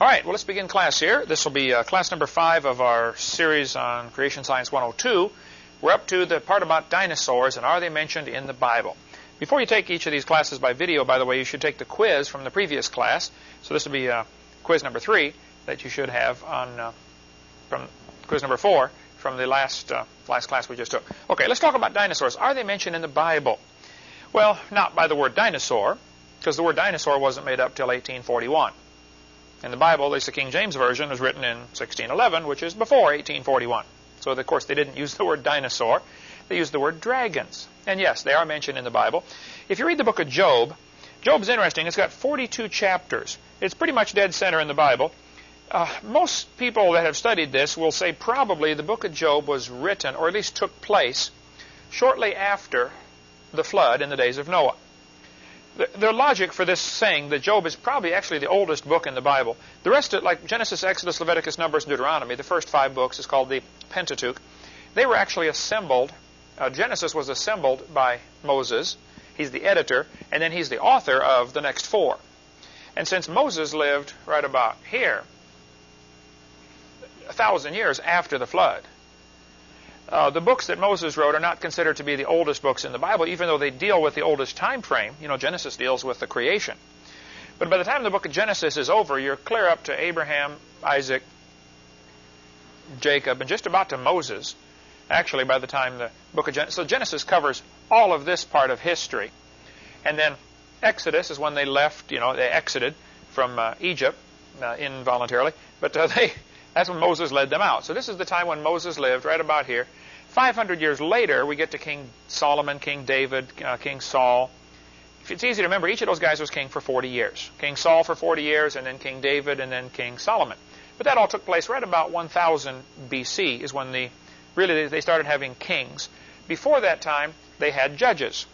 All right, well, let's begin class here. This will be uh, class number five of our series on Creation Science 102. We're up to the part about dinosaurs and are they mentioned in the Bible. Before you take each of these classes by video, by the way, you should take the quiz from the previous class. So this will be uh, quiz number three that you should have on uh, from quiz number four from the last uh, last class we just took. Okay, let's talk about dinosaurs. Are they mentioned in the Bible? Well, not by the word dinosaur, because the word dinosaur wasn't made up till 1841. In the Bible, at least the King James Version, was written in 1611, which is before 1841. So, of course, they didn't use the word dinosaur. They used the word dragons. And yes, they are mentioned in the Bible. If you read the book of Job, Job's interesting. It's got 42 chapters. It's pretty much dead center in the Bible. Uh, most people that have studied this will say probably the book of Job was written, or at least took place, shortly after the flood in the days of Noah. The, logic for this saying that Job is probably actually the oldest book in the Bible. The rest of like Genesis, Exodus, Leviticus, Numbers, and Deuteronomy, the first five books is called the Pentateuch. They were actually assembled. Uh, Genesis was assembled by Moses. He's the editor, and then he's the author of the next four. And since Moses lived right about here, a thousand years after the flood, uh, the books that Moses wrote are not considered to be the oldest books in the Bible, even though they deal with the oldest time frame. You know, Genesis deals with the creation. But by the time the book of Genesis is over, you're clear up to Abraham, Isaac, Jacob, and just about to Moses. Actually, by the time the book of Genesis, so Genesis covers all of this part of history, and then Exodus is when they left. You know, they exited from uh, Egypt uh, involuntarily, but uh, they that's when Moses led them out. So this is the time when Moses lived, right about here. 500 years later, we get to King Solomon, King David, uh, King Saul. If it's easy to remember, each of those guys was king for 40 years. King Saul for 40 years, and then King David, and then King Solomon. But that all took place right about 1000 BC is when the really they started having kings. Before that time, they had judges.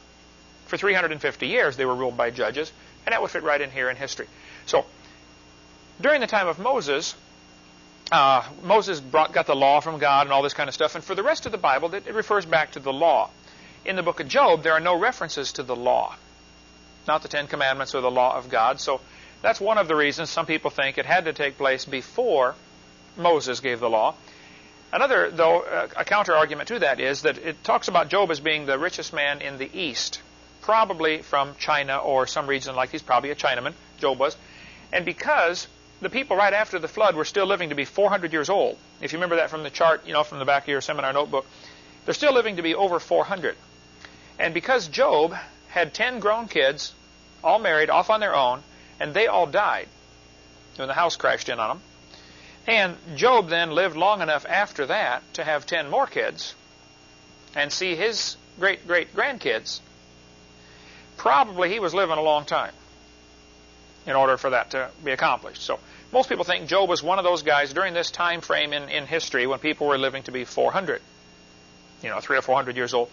For 350 years, they were ruled by judges, and that would fit right in here in history. So, during the time of Moses, uh, Moses brought, got the law from God and all this kind of stuff. And for the rest of the Bible, it, it refers back to the law. In the book of Job, there are no references to the law, not the Ten Commandments or the law of God. So that's one of the reasons some people think it had to take place before Moses gave the law. Another, though, a counter argument to that is that it talks about Job as being the richest man in the East, probably from China or some region like he's probably a Chinaman, Job was. And because the people right after the flood were still living to be 400 years old. If you remember that from the chart, you know, from the back of your seminar notebook, they're still living to be over 400. And because Job had 10 grown kids, all married, off on their own, and they all died when the house crashed in on them, and Job then lived long enough after that to have 10 more kids and see his great great grandkids, probably he was living a long time in order for that to be accomplished. So most people think Job was one of those guys during this time frame in, in history when people were living to be 400, you know, three or 400 years old.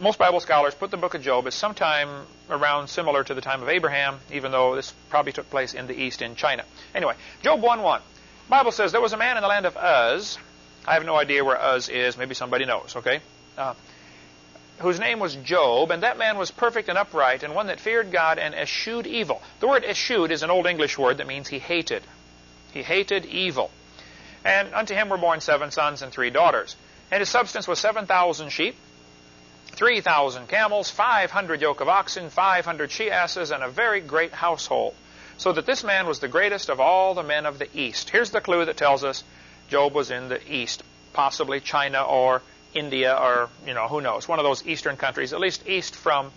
Most Bible scholars put the book of Job as sometime around similar to the time of Abraham, even though this probably took place in the east in China. Anyway, Job 1.1. Bible says, There was a man in the land of Uz. I have no idea where Uz is. Maybe somebody knows, okay? Uh, whose name was Job, and that man was perfect and upright, and one that feared God and eschewed evil. The word eschewed is an Old English word that means he hated. He hated evil. And unto him were born seven sons and three daughters. And his substance was seven thousand sheep, three thousand camels, five hundred yoke of oxen, five hundred she asses, and a very great household. So that this man was the greatest of all the men of the East. Here's the clue that tells us Job was in the East, possibly China or India or, you know, who knows, one of those eastern countries, at least east from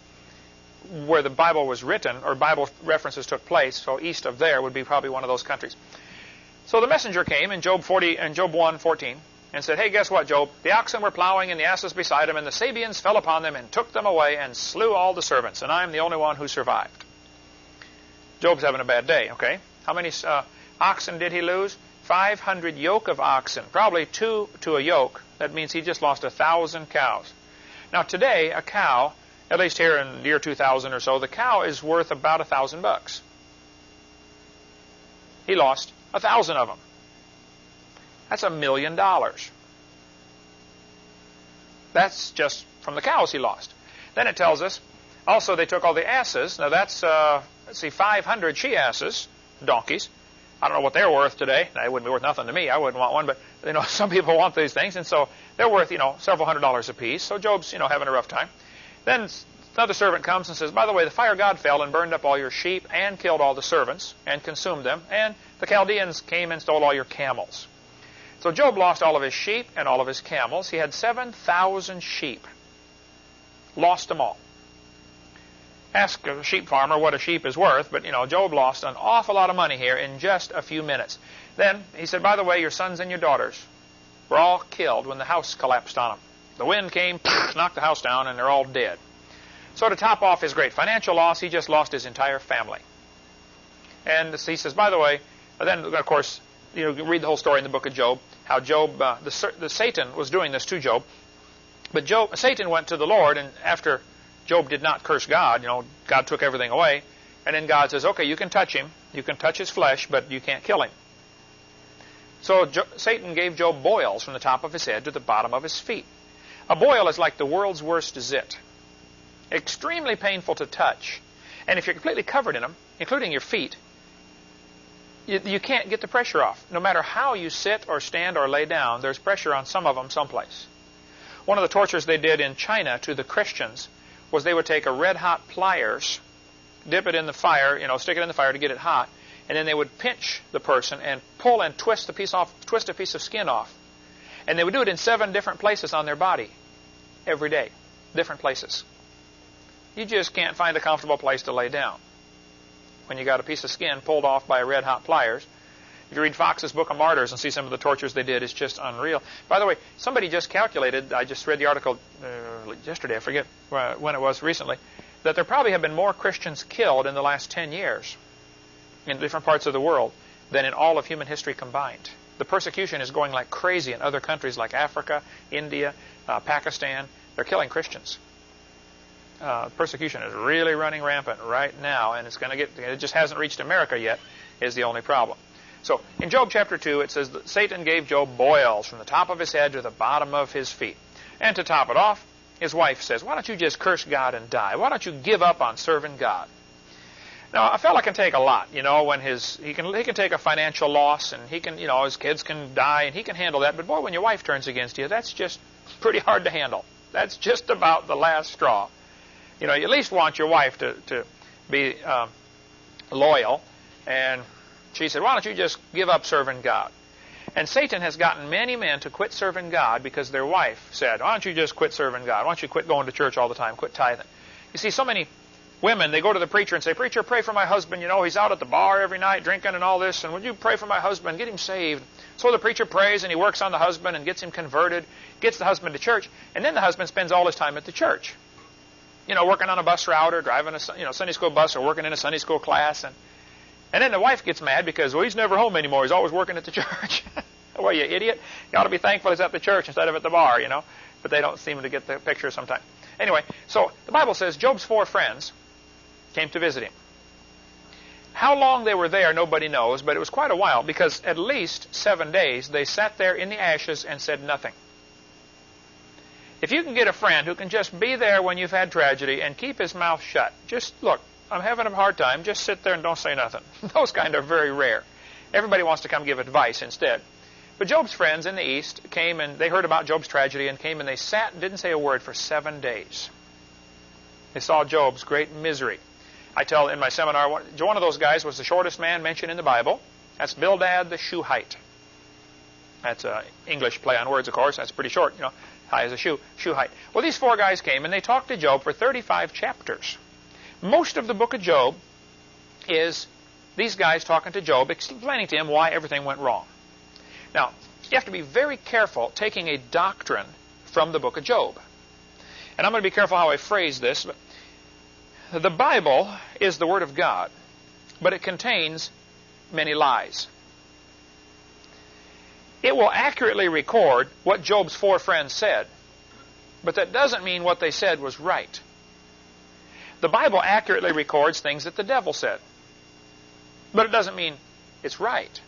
where the Bible was written or Bible references took place, so east of there would be probably one of those countries. So the messenger came in Job 40 and Job 1, 14, and said, Hey, guess what, Job? The oxen were plowing and the asses beside them, and the Sabeans fell upon them and took them away and slew all the servants, and I am the only one who survived. Job's having a bad day, okay? How many uh, oxen did he lose? 500 yoke of oxen, probably two to a yoke. That means he just lost a thousand cows. Now today, a cow, at least here in the year 2000 or so, the cow is worth about a thousand bucks. He lost a thousand of them. That's a million dollars. That's just from the cows he lost. Then it tells us, also they took all the asses. Now that's, uh, let's see, 500 she asses, donkeys, I don't know what they're worth today. They wouldn't be worth nothing to me. I wouldn't want one, but you know, some people want these things, and so they're worth you know several hundred dollars apiece. So Job's you know having a rough time. Then another servant comes and says, "By the way, the fire God fell and burned up all your sheep and killed all the servants and consumed them, and the Chaldeans came and stole all your camels." So Job lost all of his sheep and all of his camels. He had seven thousand sheep. Lost them all ask a sheep farmer what a sheep is worth, but you know, Job lost an awful lot of money here in just a few minutes. Then he said, by the way, your sons and your daughters were all killed when the house collapsed on them. The wind came, knocked the house down, and they're all dead. So to top off his great financial loss, he just lost his entire family. And he says, by the way, then of course, you know, read the whole story in the book of Job, how Job, uh, the, the Satan was doing this to Job. But Job, Satan went to the Lord, and after Job did not curse God. You know, God took everything away. And then God says, okay, you can touch him. You can touch his flesh, but you can't kill him. So jo Satan gave Job boils from the top of his head to the bottom of his feet. A boil is like the world's worst zit. Extremely painful to touch. And if you're completely covered in them, including your feet, you, you can't get the pressure off. No matter how you sit or stand or lay down, there's pressure on some of them someplace. One of the tortures they did in China to the Christians was they would take a red hot pliers, dip it in the fire, you know, stick it in the fire to get it hot, and then they would pinch the person and pull and twist the piece off, twist a piece of skin off. And they would do it in seven different places on their body every day, different places. You just can't find a comfortable place to lay down when you got a piece of skin pulled off by red hot pliers. If you read Fox's Book of Martyrs and see some of the tortures they did, it's just unreal. By the way, somebody just calculated, I just read the article uh, yesterday, I forget when it was recently, that there probably have been more Christians killed in the last 10 years in different parts of the world than in all of human history combined. The persecution is going like crazy in other countries like Africa, India, uh, Pakistan. They're killing Christians. Uh, persecution is really running rampant right now, and it's going to get. It just hasn't reached America yet. Is the only problem. So in Job chapter 2, it says that Satan gave Job boils from the top of his head to the bottom of his feet. And to top it off, his wife says, why don't you just curse God and die? Why don't you give up on serving God? Now, a fella can take a lot, you know, when his, he can, he can take a financial loss and he can, you know, his kids can die and he can handle that. But boy, when your wife turns against you, that's just pretty hard to handle. That's just about the last straw. You know, you at least want your wife to, to be um, loyal and she said, why don't you just give up serving God? And Satan has gotten many men to quit serving God because their wife said, why don't you just quit serving God? Why don't you quit going to church all the time, quit tithing? You see, so many women, they go to the preacher and say, Preacher, pray for my husband. You know, he's out at the bar every night drinking and all this, and would you pray for my husband, get him saved? So the preacher prays and he works on the husband and gets him converted, gets the husband to church, and then the husband spends all his time at the church. You know, working on a bus route or driving a you know, Sunday school bus or working in a Sunday school class. And and then the wife gets mad because, well, he's never home anymore. He's always working at the church. well, you idiot. You ought to be thankful he's at the church instead of at the bar, you know. But they don't seem to get the picture sometimes. Anyway, so the Bible says Job's four friends came to visit him. How long they were there, nobody knows, but it was quite a while because at least seven days they sat there in the ashes and said nothing. If you can get a friend who can just be there when you've had tragedy and keep his mouth shut, just look, I'm having a hard time. Just sit there and don't say nothing. Those kind are very rare. Everybody wants to come give advice instead. But Job's friends in the East came and they heard about Job's tragedy and came and they sat and didn't say a word for seven days. They saw Job's great misery. I tell in my seminar, one of those guys was the shortest man mentioned in the Bible. That's Bildad the Shuhite. That's an English play on words, of course. That's pretty short, you know, high as a shoe, shoe height. Well, these four guys came and they talked to Job for 35 chapters. Most of the book of Job is these guys talking to Job, explaining to him why everything went wrong. Now, you have to be very careful taking a doctrine from the book of Job. And I'm going to be careful how I phrase this. But the Bible is the Word of God, but it contains many lies. It will accurately record what Job's four friends said, but that doesn't mean what they said was right. The Bible accurately records things that the devil said. But it doesn't mean it's right.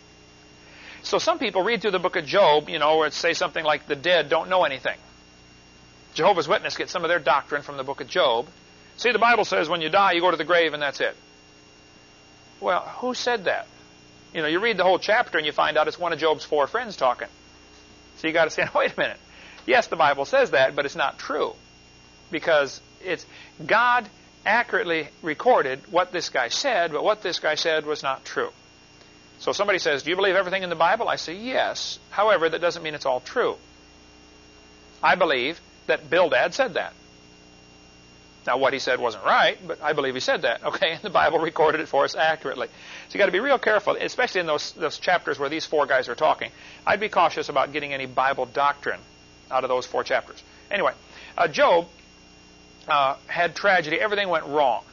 So some people read through the book of Job, you know, where say something like the dead don't know anything. Jehovah's Witness get some of their doctrine from the book of Job. See, the Bible says when you die, you go to the grave and that's it. Well, who said that? You know, you read the whole chapter and you find out it's one of Job's four friends talking. So you got to say, wait a minute. Yes, the Bible says that, but it's not true. Because it's God accurately recorded what this guy said, but what this guy said was not true. So somebody says, Do you believe everything in the Bible? I say, Yes. However, that doesn't mean it's all true. I believe that Bildad said that. Now, what he said wasn't right, but I believe he said that. Okay, and the Bible recorded it for us accurately. So you got to be real careful, especially in those those chapters where these four guys are talking. I'd be cautious about getting any Bible doctrine out of those four chapters. Anyway, uh, Job uh, had tragedy. Everything went wrong.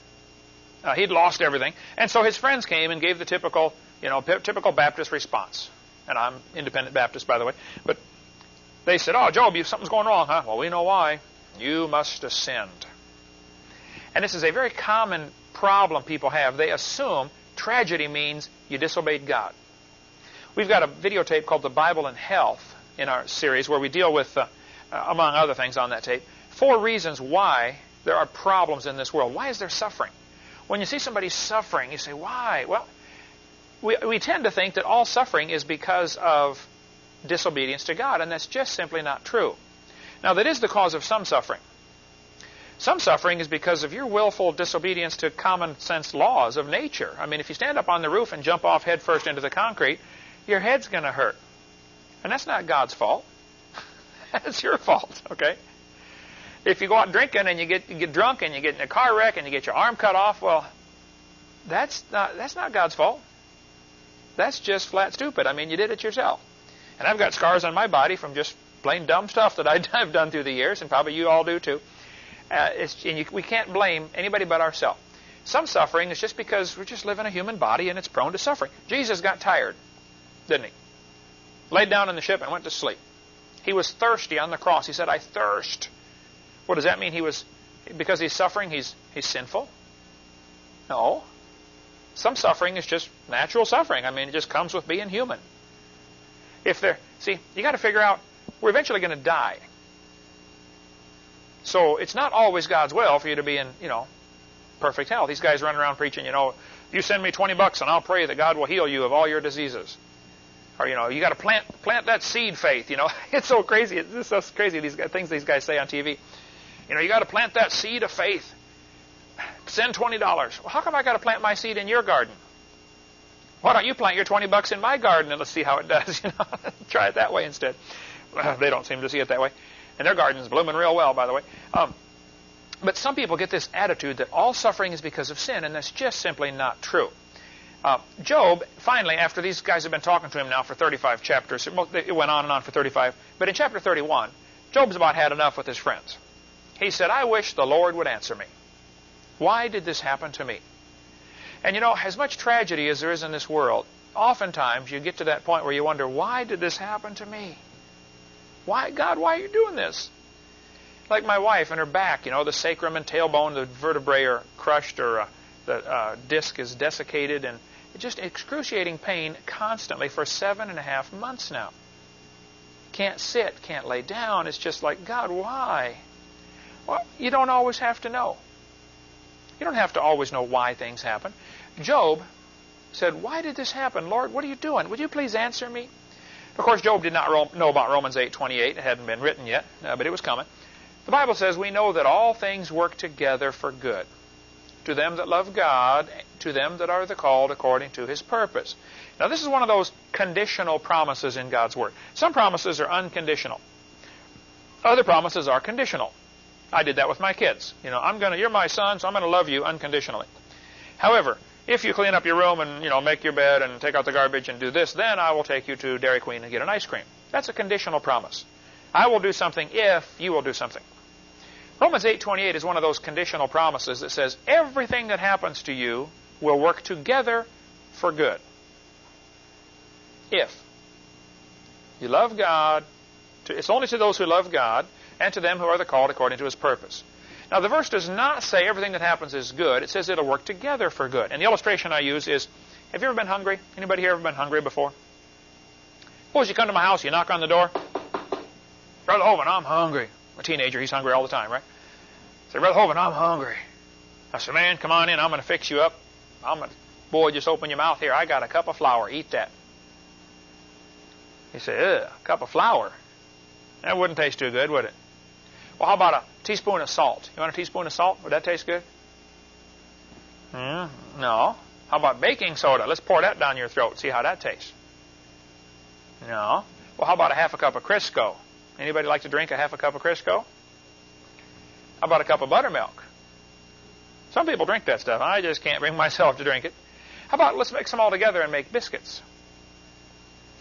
Uh, he'd lost everything, and so his friends came and gave the typical, you know, typical Baptist response. And I'm independent Baptist, by the way, but they said, "Oh, Job, you, something's going wrong, huh? Well, we know why. You must have sinned." And this is a very common problem people have. They assume tragedy means you disobeyed God. We've got a videotape called The Bible and Health in our series where we deal with, uh, uh, among other things on that tape, four reasons why there are problems in this world. Why is there suffering? When you see somebody suffering, you say, why? Well, we, we tend to think that all suffering is because of disobedience to God, and that's just simply not true. Now, that is the cause of some suffering. Some suffering is because of your willful disobedience to common sense laws of nature. I mean, if you stand up on the roof and jump off headfirst into the concrete, your head's going to hurt. And that's not God's fault. that's your fault, okay? If you go out drinking and you get you get drunk and you get in a car wreck and you get your arm cut off, well, that's not that's not God's fault. That's just flat stupid. I mean, you did it yourself. And I've got scars on my body from just plain dumb stuff that I've done through the years, and probably you all do too. Uh, and you, we can't blame anybody but ourselves. Some suffering is just because we're just living a human body and it's prone to suffering. Jesus got tired, didn't he? Laid down in the ship and went to sleep. He was thirsty on the cross. He said, I thirst. What does that mean? He was because he's suffering, he's he's sinful? No. Some suffering is just natural suffering. I mean, it just comes with being human. If there see, you got to figure out we're eventually going to die. So it's not always God's will for you to be in, you know, perfect health. These guys running around preaching, you know, you send me 20 bucks and I'll pray that God will heal you of all your diseases. Or, you know, you got to plant plant that seed faith, you know. it's so crazy. It's so crazy, these things these guys say on TV. You know, you got to plant that seed of faith. Send $20. Well, how come I got to plant my seed in your garden? Why don't you plant your 20 bucks in my garden and let's see how it does, you know. Try it that way instead. Well, they don't seem to see it that way. And their garden's blooming real well, by the way. Um, but some people get this attitude that all suffering is because of sin, and that's just simply not true. Uh, Job, finally, after these guys have been talking to him now for 35 chapters, it went on and on for 35, but in chapter 31, Job's about had enough with his friends. He said, I wish the Lord would answer me. Why did this happen to me? And you know, as much tragedy as there is in this world, oftentimes you get to that point where you wonder, why did this happen to me? Why, God, why are you doing this? Like my wife and her back, you know, the sacrum and tailbone, the vertebrae are crushed or uh, the uh, disc is desiccated and just excruciating pain constantly for seven and a half months now. Can't sit, can't lay down. It's just like, God, why? Well, you don't always have to know. You don't have to always know why things happen. Job said, Why did this happen? Lord, what are you doing? Would you please answer me? Of course, Job did not know about Romans 8:28. It hadn't been written yet, uh, but it was coming. The Bible says we know that all things work together for good to them that love God, to them that are the called according to His purpose. Now, this is one of those conditional promises in God's Word. Some promises are unconditional. Other promises are conditional. I did that with my kids. You know, I'm to, you're my son, so I'm going to love you unconditionally. However, if you clean up your room and, you know, make your bed and take out the garbage and do this, then I will take you to Dairy Queen and get an ice cream. That's a conditional promise. I will do something if you will do something. Romans 8:28 is one of those conditional promises that says everything that happens to you will work together for good. If you love God, it's only to those who love God and to them who are the called according to his purpose. Now, the verse does not say everything that happens is good. It says it'll work together for good. And the illustration I use is, have you ever been hungry? Anybody here ever been hungry before? Suppose you come to my house, you knock on the door. Brother Hovind, I'm hungry. A teenager, he's hungry all the time, right? Say, Brother Hovind, I'm hungry. I said, man, come on in. I'm going to fix you up. I'm going to Boy, just open your mouth here. I got a cup of flour. Eat that. He said, ugh, a cup of flour. That wouldn't taste too good, would it? Well, how about a teaspoon of salt? You want a teaspoon of salt? Would that taste good? Hmm, no. How about baking soda? Let's pour that down your throat. See how that tastes. No. Well, how about a half a cup of Crisco? Anybody like to drink a half a cup of Crisco? How about a cup of buttermilk? Some people drink that stuff. I just can't bring myself to drink it. How about let's mix them all together and make biscuits?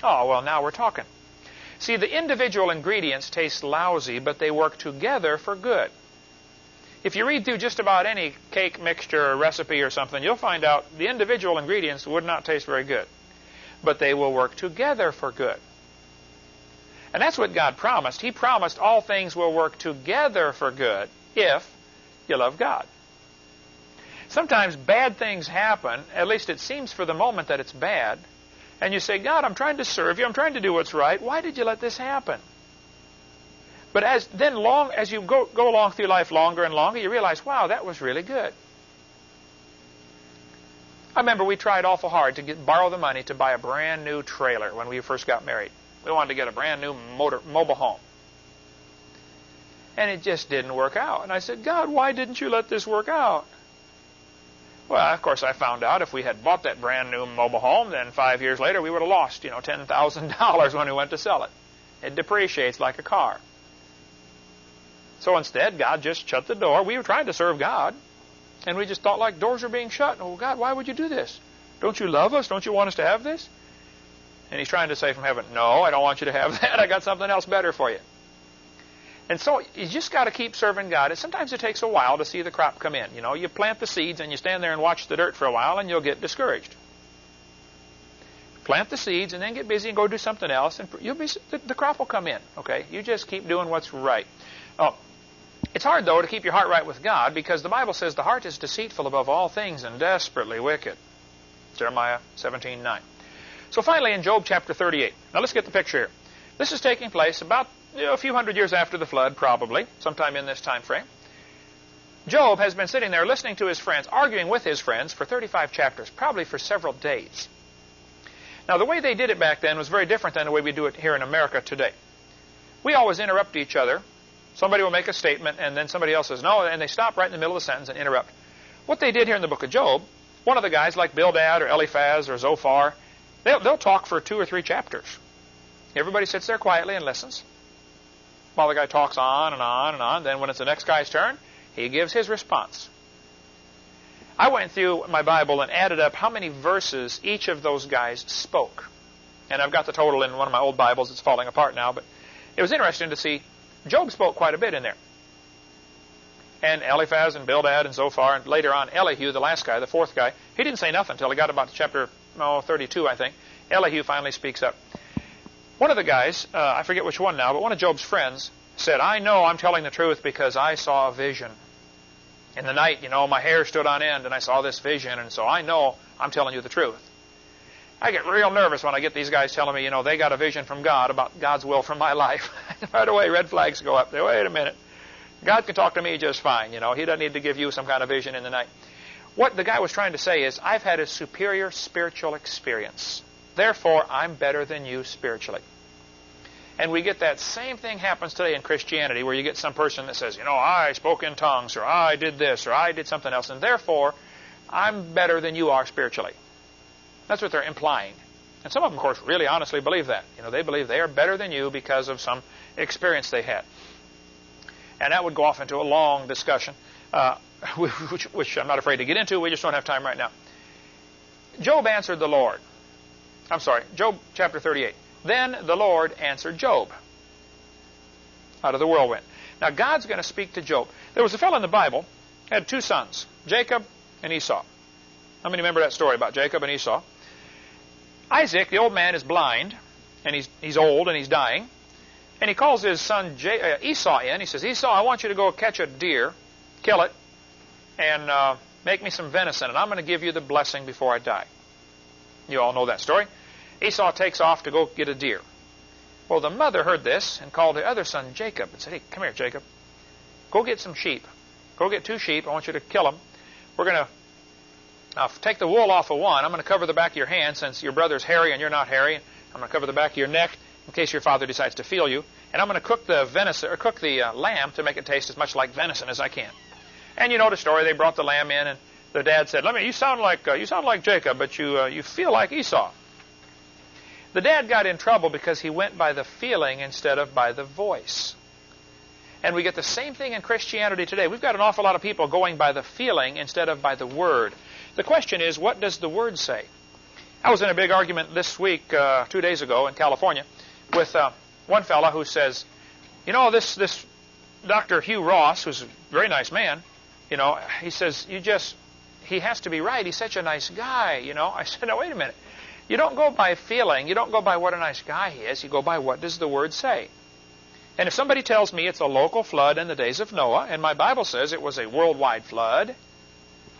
Oh, well, now we're talking. See, the individual ingredients taste lousy, but they work together for good. If you read through just about any cake mixture or recipe or something, you'll find out the individual ingredients would not taste very good. But they will work together for good. And that's what God promised. He promised all things will work together for good if you love God. Sometimes bad things happen, at least it seems for the moment that it's bad, and you say, God, I'm trying to serve you, I'm trying to do what's right. Why did you let this happen? But as then long as you go, go along through life longer and longer, you realize, wow, that was really good. I remember we tried awful hard to get, borrow the money to buy a brand new trailer when we first got married. We wanted to get a brand new motor, mobile home. And it just didn't work out. And I said, God, why didn't you let this work out? Well, of course, I found out if we had bought that brand new mobile home, then five years later we would have lost, you know, $10,000 when we went to sell it. It depreciates like a car. So instead, God just shut the door. We were trying to serve God, and we just thought like doors are being shut. Oh, God, why would you do this? Don't you love us? Don't you want us to have this? And he's trying to say from heaven, no, I don't want you to have that. I got something else better for you. And so you just got to keep serving God. And sometimes it takes a while to see the crop come in. You know, you plant the seeds and you stand there and watch the dirt for a while and you'll get discouraged. Plant the seeds and then get busy and go do something else and you'll be the crop will come in. Okay, you just keep doing what's right. Oh, it's hard though to keep your heart right with God because the Bible says the heart is deceitful above all things and desperately wicked. Jeremiah 17:9. So finally in Job chapter 38. Now let's get the picture here. This is taking place about you know, a few hundred years after the flood, probably, sometime in this time frame. Job has been sitting there listening to his friends, arguing with his friends for 35 chapters, probably for several days. Now, the way they did it back then was very different than the way we do it here in America today. We always interrupt each other. Somebody will make a statement, and then somebody else says no, and they stop right in the middle of the sentence and interrupt. What they did here in the book of Job, one of the guys like Bildad or Eliphaz or Zophar, they'll, they'll talk for two or three chapters. Everybody sits there quietly and listens while the guy talks on and on and on. Then when it's the next guy's turn, he gives his response. I went through my Bible and added up how many verses each of those guys spoke. And I've got the total in one of my old Bibles. It's falling apart now, but it was interesting to see Job spoke quite a bit in there. And Eliphaz and Bildad and Zophar, and later on Elihu, the last guy, the fourth guy, he didn't say nothing until he got about chapter oh, 32, I think. Elihu finally speaks up. One of the guys, uh, I forget which one now, but one of Job's friends said, I know I'm telling the truth because I saw a vision. In the night, you know, my hair stood on end and I saw this vision, and so I know I'm telling you the truth. I get real nervous when I get these guys telling me, you know, they got a vision from God about God's will for my life. right away, red flags go up. There, wait a minute. God can talk to me just fine, you know. He doesn't need to give you some kind of vision in the night. What the guy was trying to say is, I've had a superior spiritual experience. Therefore, I'm better than you spiritually. And we get that same thing happens today in Christianity where you get some person that says, you know, I spoke in tongues or I did this or I did something else and therefore I'm better than you are spiritually. That's what they're implying. And some of them, of course, really honestly believe that. You know, they believe they are better than you because of some experience they had. And that would go off into a long discussion, uh, which, which I'm not afraid to get into. We just don't have time right now. Job answered the Lord. I'm sorry, Job chapter 38. Then the Lord answered Job out of the whirlwind. Now God's going to speak to Job. There was a fellow in the Bible had two sons, Jacob and Esau. How many remember that story about Jacob and Esau? Isaac, the old man, is blind, and he's he's old and he's dying, and he calls his son uh, Esau in. He says, Esau, I want you to go catch a deer, kill it, and uh, make me some venison, and I'm going to give you the blessing before I die. You all know that story. Esau takes off to go get a deer. Well, the mother heard this and called her other son Jacob and said, Hey, come here, Jacob. Go get some sheep. Go get two sheep. I want you to kill them. We're going to take the wool off of one. I'm going to cover the back of your hand since your brother's hairy and you're not hairy. I'm going to cover the back of your neck in case your father decides to feel you. And I'm going to cook the venison or cook the uh, lamb to make it taste as much like venison as I can. And you know the story. They brought the lamb in, and the dad said, "Let me. You sound like uh, you sound like Jacob, but you uh, you feel like Esau." The dad got in trouble because he went by the feeling instead of by the voice. And we get the same thing in Christianity today. We've got an awful lot of people going by the feeling instead of by the word. The question is, what does the word say? I was in a big argument this week, uh, two days ago in California, with uh, one fellow who says, you know, this this Dr. Hugh Ross, who's a very nice man, you know, he says, you just, he has to be right. He's such a nice guy, you know. I said, now wait a minute. You don't go by feeling. You don't go by what a nice guy he is. You go by what does the Word say. And if somebody tells me it's a local flood in the days of Noah, and my Bible says it was a worldwide flood,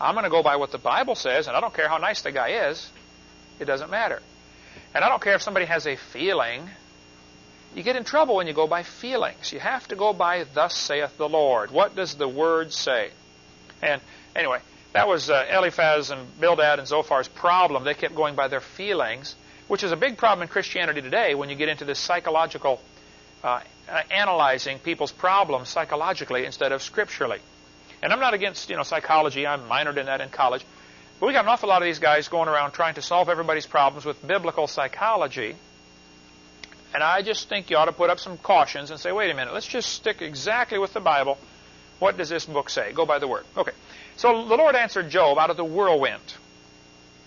I'm going to go by what the Bible says, and I don't care how nice the guy is. It doesn't matter. And I don't care if somebody has a feeling. You get in trouble when you go by feelings. You have to go by, thus saith the Lord. What does the Word say? And anyway, that was uh, Eliphaz and Bildad and Zophar's problem. They kept going by their feelings, which is a big problem in Christianity today when you get into this psychological uh, analyzing people's problems psychologically instead of scripturally. And I'm not against you know psychology. I minored in that in college. But we got an awful lot of these guys going around trying to solve everybody's problems with biblical psychology. And I just think you ought to put up some cautions and say, wait a minute, let's just stick exactly with the Bible. What does this book say? Go by the word. Okay. So the Lord answered Job out of the whirlwind.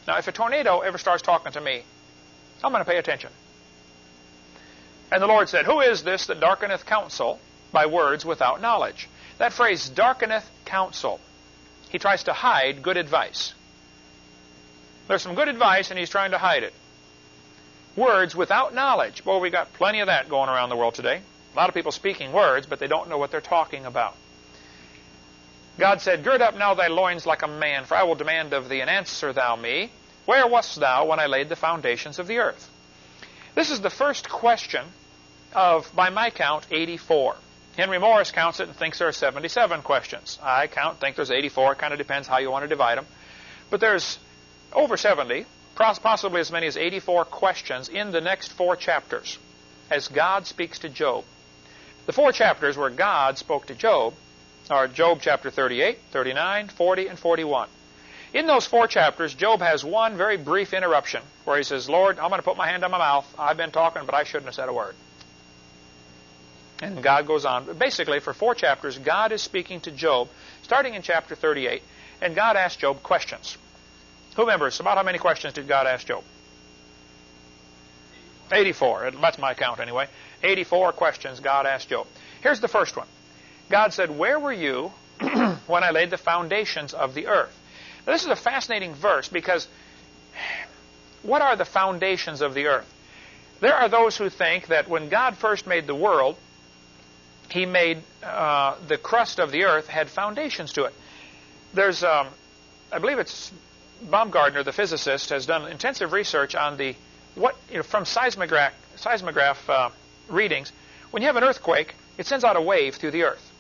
Now, if a tornado ever starts talking to me, I'm going to pay attention. And the Lord said, Who is this that darkeneth counsel by words without knowledge? That phrase, darkeneth counsel, he tries to hide good advice. There's some good advice, and he's trying to hide it. Words without knowledge. Well, we got plenty of that going around the world today. A lot of people speaking words, but they don't know what they're talking about. God said, Gird up now thy loins like a man, for I will demand of thee, and answer thou me. Where wast thou when I laid the foundations of the earth? This is the first question of, by my count, 84. Henry Morris counts it and thinks there are 77 questions. I count, think there's 84. It kind of depends how you want to divide them. But there's over 70, possibly as many as 84 questions in the next four chapters as God speaks to Job. The four chapters where God spoke to Job are Job chapter 38, 39, 40, and 41. In those four chapters, Job has one very brief interruption where he says, Lord, I'm going to put my hand on my mouth. I've been talking, but I shouldn't have said a word. And God goes on. Basically, for four chapters, God is speaking to Job, starting in chapter 38, and God asks Job questions. Who remembers about how many questions did God ask Job? 84. That's my count anyway. 84 questions God asked Job. Here's the first one. God said, Where were you when I laid the foundations of the earth? Now, this is a fascinating verse because what are the foundations of the earth? There are those who think that when God first made the world, he made uh, the crust of the earth had foundations to it. There's, um, I believe it's Baumgardner, the physicist, has done intensive research on the what you know, from seismograph seismograph uh, readings. When you have an earthquake, it sends out a wave through the earth.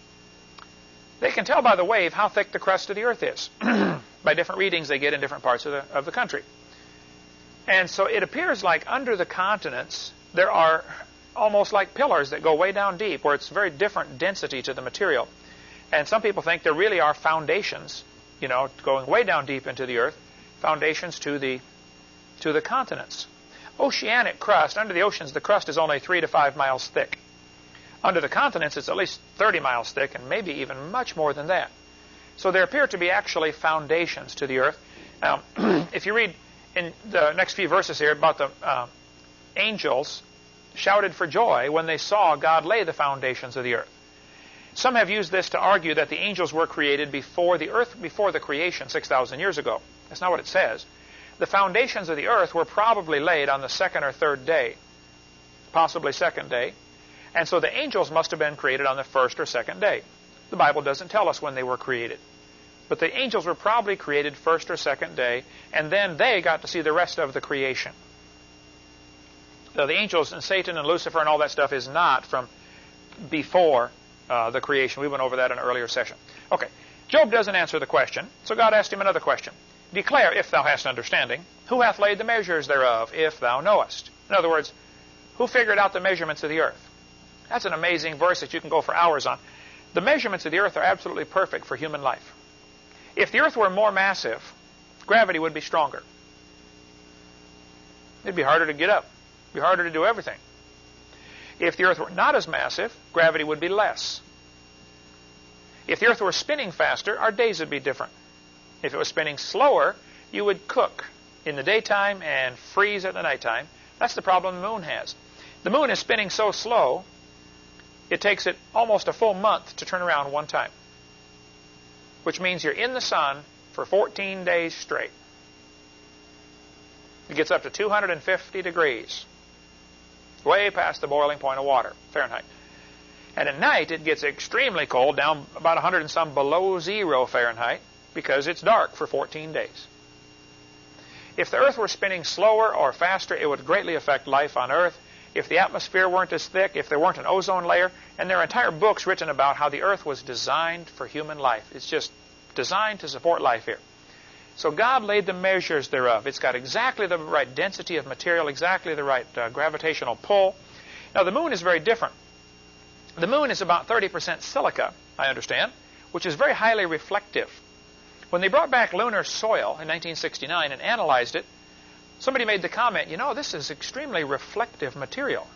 They can tell by the wave how thick the crust of the earth is by different readings they get in different parts of the, of the country. And so it appears like under the continents there are almost like pillars that go way down deep where it's very different density to the material. And some people think there really are foundations, you know, going way down deep into the earth, foundations to the to the continents. Oceanic crust, under the oceans the crust is only 3 to 5 miles thick. Under the continents, it's at least 30 miles thick and maybe even much more than that. So there appear to be actually foundations to the earth. Now, if you read in the next few verses here about the uh, angels shouted for joy when they saw God lay the foundations of the earth. Some have used this to argue that the angels were created before the earth, before the creation 6,000 years ago. That's not what it says. The foundations of the earth were probably laid on the second or third day, possibly second day, and so the angels must have been created on the first or second day. The Bible doesn't tell us when they were created. But the angels were probably created first or second day, and then they got to see the rest of the creation. So the angels and Satan and Lucifer and all that stuff is not from before uh, the creation. We went over that in an earlier session. Okay, Job doesn't answer the question, so God asked him another question. Declare, if thou hast understanding, who hath laid the measures thereof, if thou knowest. In other words, who figured out the measurements of the earth? That's an amazing verse that you can go for hours on. The measurements of the earth are absolutely perfect for human life. If the earth were more massive, gravity would be stronger. It'd be harder to get up. It'd be harder to do everything. If the earth were not as massive, gravity would be less. If the earth were spinning faster, our days would be different. If it was spinning slower, you would cook in the daytime and freeze at the nighttime. That's the problem the moon has. The moon is spinning so slow, it takes it almost a full month to turn around one time, which means you're in the sun for 14 days straight. It gets up to 250 degrees, way past the boiling point of water, Fahrenheit. And at night, it gets extremely cold, down about 100 and some below zero Fahrenheit, because it's dark for 14 days. If the Earth were spinning slower or faster, it would greatly affect life on Earth. If the atmosphere weren't as thick, if there weren't an ozone layer, and there are entire books written about how the Earth was designed for human life. It's just designed to support life here. So God laid the measures thereof. It's got exactly the right density of material, exactly the right uh, gravitational pull. Now, the moon is very different. The moon is about 30% silica, I understand, which is very highly reflective. When they brought back lunar soil in 1969 and analyzed it, somebody made the comment, you know, this is extremely reflective material.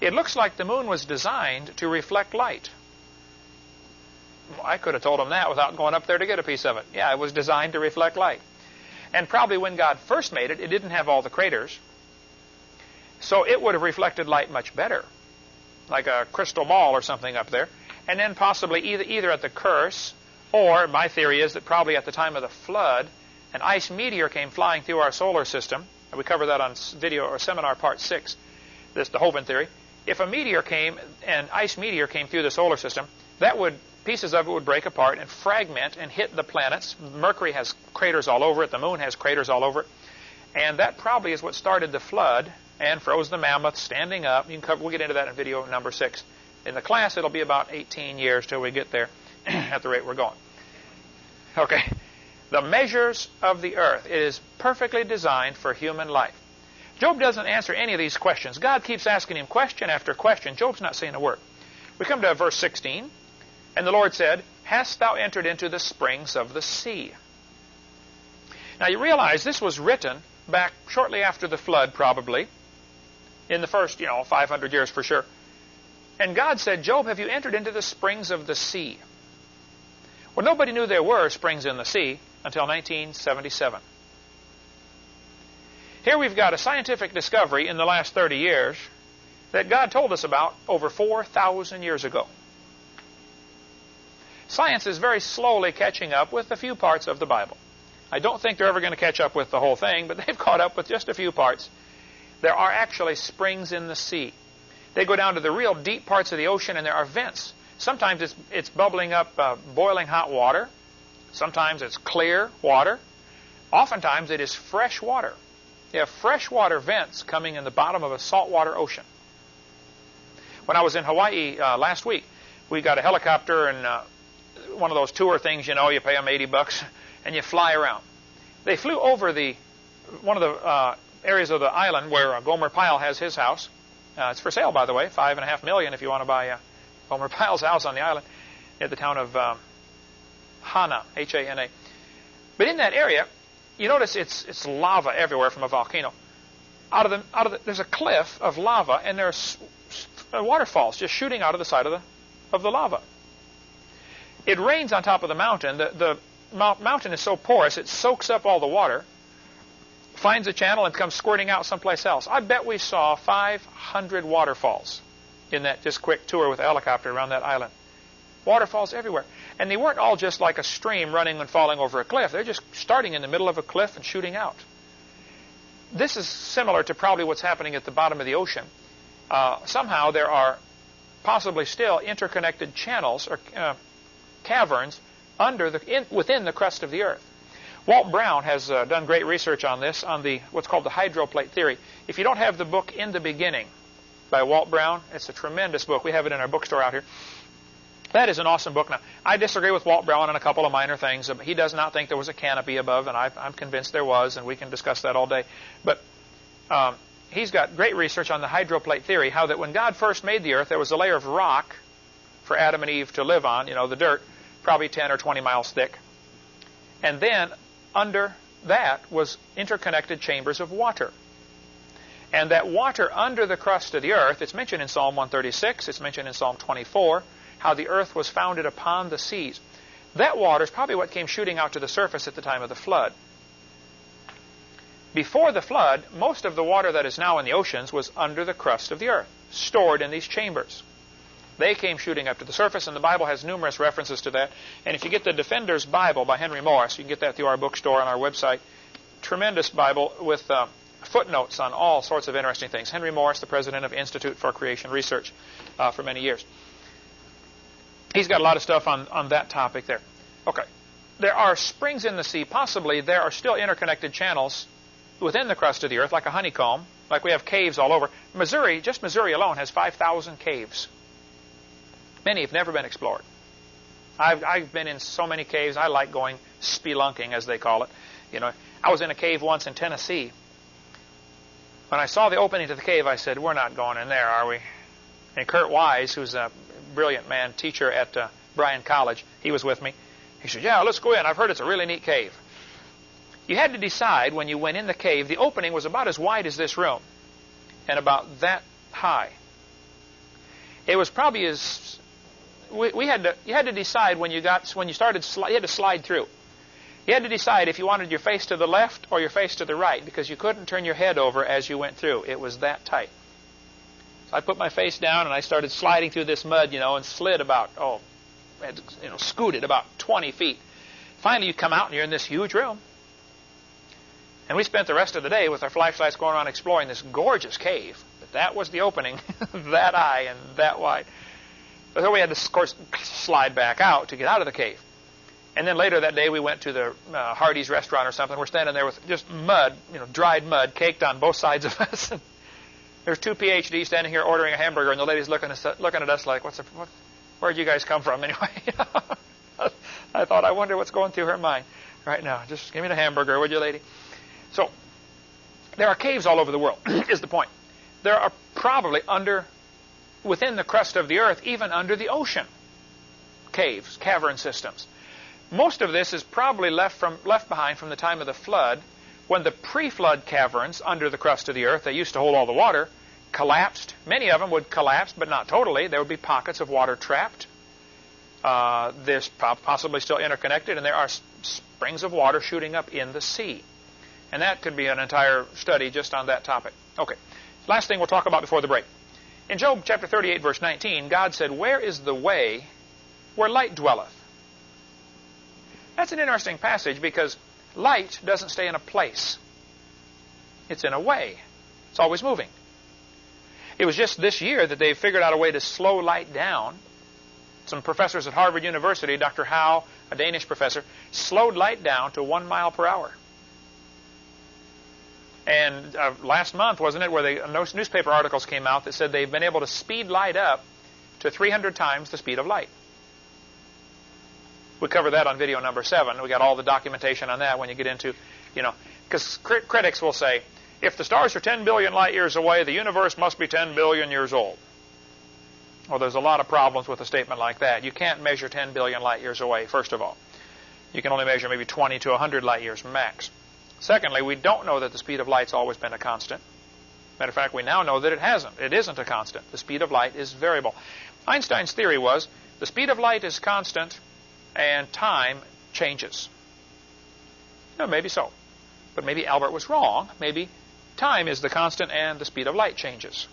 It looks like the moon was designed to reflect light. I could have told them that without going up there to get a piece of it. Yeah, it was designed to reflect light. And probably when God first made it, it didn't have all the craters. So it would have reflected light much better, like a crystal ball or something up there. And then possibly either, either at the curse or my theory is that probably at the time of the flood, an ice meteor came flying through our solar system. And we cover that on video or seminar part six. This the Hovind theory. If a meteor came, an ice meteor came through the solar system, that would pieces of it would break apart and fragment and hit the planets. Mercury has craters all over it. The moon has craters all over it. And that probably is what started the flood and froze the mammoth standing up. You can cover, we'll get into that in video number six. In the class, it'll be about 18 years till we get there. at the rate we're going. Okay. The measures of the earth. It is perfectly designed for human life. Job doesn't answer any of these questions. God keeps asking him question after question. Job's not saying a word. We come to verse 16. And the Lord said, Hast thou entered into the springs of the sea? Now you realize this was written back shortly after the flood, probably, in the first, you know, 500 years for sure. And God said, Job, have you entered into the springs of the sea? Well, nobody knew there were springs in the sea until 1977. Here we've got a scientific discovery in the last 30 years that God told us about over 4,000 years ago. Science is very slowly catching up with a few parts of the Bible. I don't think they're ever going to catch up with the whole thing, but they've caught up with just a few parts. There are actually springs in the sea. They go down to the real deep parts of the ocean, and there are vents Sometimes it's, it's bubbling up uh, boiling hot water. Sometimes it's clear water. Oftentimes it is fresh water. You have freshwater vents coming in the bottom of a saltwater ocean. When I was in Hawaii uh, last week, we got a helicopter and uh, one of those tour things, you know, you pay them 80 bucks and you fly around. They flew over the one of the uh, areas of the island where uh, Gomer Pyle has his house. Uh, it's for sale, by the way, five and a half million if you want to buy uh, Gomer Pyle's house on the island near the town of um, Hana, H-A-N-A. But in that area, you notice it's it's lava everywhere from a volcano. Out of the out of the, there's a cliff of lava, and there's uh, waterfalls just shooting out of the side of the of the lava. It rains on top of the mountain. The the mountain is so porous it soaks up all the water, finds a channel, and comes squirting out someplace else. I bet we saw 500 waterfalls in that just quick tour with a helicopter around that island. Waterfalls everywhere. And they weren't all just like a stream running and falling over a cliff. They're just starting in the middle of a cliff and shooting out. This is similar to probably what's happening at the bottom of the ocean. Uh, somehow there are possibly still interconnected channels or uh, caverns under the in, within the crust of the earth. Walt Brown has uh, done great research on this on the what's called the hydroplate theory. If you don't have the book in the beginning, by Walt Brown. It's a tremendous book. We have it in our bookstore out here. That is an awesome book. Now, I disagree with Walt Brown on a couple of minor things. He does not think there was a canopy above, and I, am convinced there was, and we can discuss that all day. But um, he's got great research on the hydroplate theory, how that when God first made the earth, there was a layer of rock for Adam and Eve to live on, you know, the dirt, probably 10 or 20 miles thick. And then under that was interconnected chambers of water. And that water under the crust of the earth, it's mentioned in Psalm 136, it's mentioned in Psalm 24, how the earth was founded upon the seas. That water is probably what came shooting out to the surface at the time of the flood. Before the flood, most of the water that is now in the oceans was under the crust of the earth, stored in these chambers. They came shooting up to the surface, and the Bible has numerous references to that. And if you get the Defender's Bible by Henry Morris, you can get that through our bookstore on our website. Tremendous Bible with uh, footnotes on all sorts of interesting things. Henry Morris, the president of Institute for Creation Research uh, for many years. He's got a lot of stuff on, on that topic there. Okay. There are springs in the sea. Possibly there are still interconnected channels within the crust of the earth, like a honeycomb, like we have caves all over. Missouri, just Missouri alone, has 5,000 caves. Many have never been explored. I've, I've been in so many caves. I like going spelunking, as they call it. You know, I was in a cave once in Tennessee. When I saw the opening to the cave, I said, "We're not going in there, are we?" And Kurt Wise, who's a brilliant man, teacher at uh, Bryan College, he was with me. He said, "Yeah, let's go in. I've heard it's a really neat cave." You had to decide when you went in the cave. The opening was about as wide as this room, and about that high. It was probably as we, we, had to, you had to decide when you got when you started you had to slide through. You had to decide if you wanted your face to the left or your face to the right because you couldn't turn your head over as you went through. It was that tight. So I put my face down and I started sliding through this mud, you know, and slid about oh, you know, scooted about 20 feet. Finally, you come out and you're in this huge room. And we spent the rest of the day with our flashlights going around exploring this gorgeous cave. But that was the opening, that high and that wide. Then we had to, of course, slide back out to get out of the cave. And then later that day, we went to the uh, Hardee's restaurant or something. We're standing there with just mud, you know, dried mud caked on both sides of us. There's two PhDs standing here ordering a hamburger, and the lady's looking at us, looking at us like, "What's the, what, where'd you guys come from anyway?" I thought, I wonder what's going through her mind right now. Just give me the hamburger, would you, lady? So there are caves all over the world. is the point? There are probably under within the crust of the earth, even under the ocean. Caves, cavern systems. Most of this is probably left, from, left behind from the time of the flood, when the pre-flood caverns under the crust of the earth, that used to hold all the water, collapsed. Many of them would collapse, but not totally. There would be pockets of water trapped. Uh, possibly still interconnected, and there are springs of water shooting up in the sea. And that could be an entire study just on that topic. Okay. Last thing we'll talk about before the break. In Job chapter 38, verse 19, God said, Where is the way where light dwelleth? That's an interesting passage because light doesn't stay in a place. It's in a way. It's always moving. It was just this year that they figured out a way to slow light down. Some professors at Harvard University, Dr. Hau, a Danish professor, slowed light down to one mile per hour. And uh, last month, wasn't it, where the newspaper articles came out that said they've been able to speed light up to 300 times the speed of light. We cover that on video number seven. We got all the documentation on that when you get into, you know, because crit critics will say, if the stars are 10 billion light years away, the universe must be 10 billion years old. Well, there's a lot of problems with a statement like that. You can't measure 10 billion light years away, first of all. You can only measure maybe 20 to 100 light years max. Secondly, we don't know that the speed of light's always been a constant. Matter of fact, we now know that it hasn't. It isn't a constant. The speed of light is variable. Einstein's theory was the speed of light is constant and time changes. No, maybe so. But maybe Albert was wrong. Maybe time is the constant and the speed of light changes.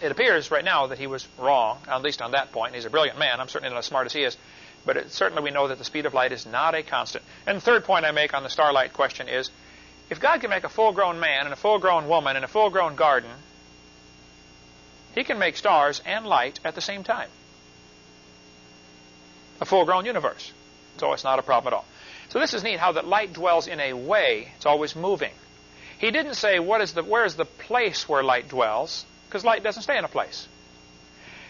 It appears right now that he was wrong, at least on that point. He's a brilliant man. I'm certainly not as smart as he is. But it, certainly we know that the speed of light is not a constant. And the third point I make on the starlight question is, if God can make a full-grown man and a full-grown woman and a full-grown garden, he can make stars and light at the same time. A full-grown universe. So it's not a problem at all. So this is neat how that light dwells in a way. It's always moving. He didn't say what is the where is the place where light dwells, because light doesn't stay in a place.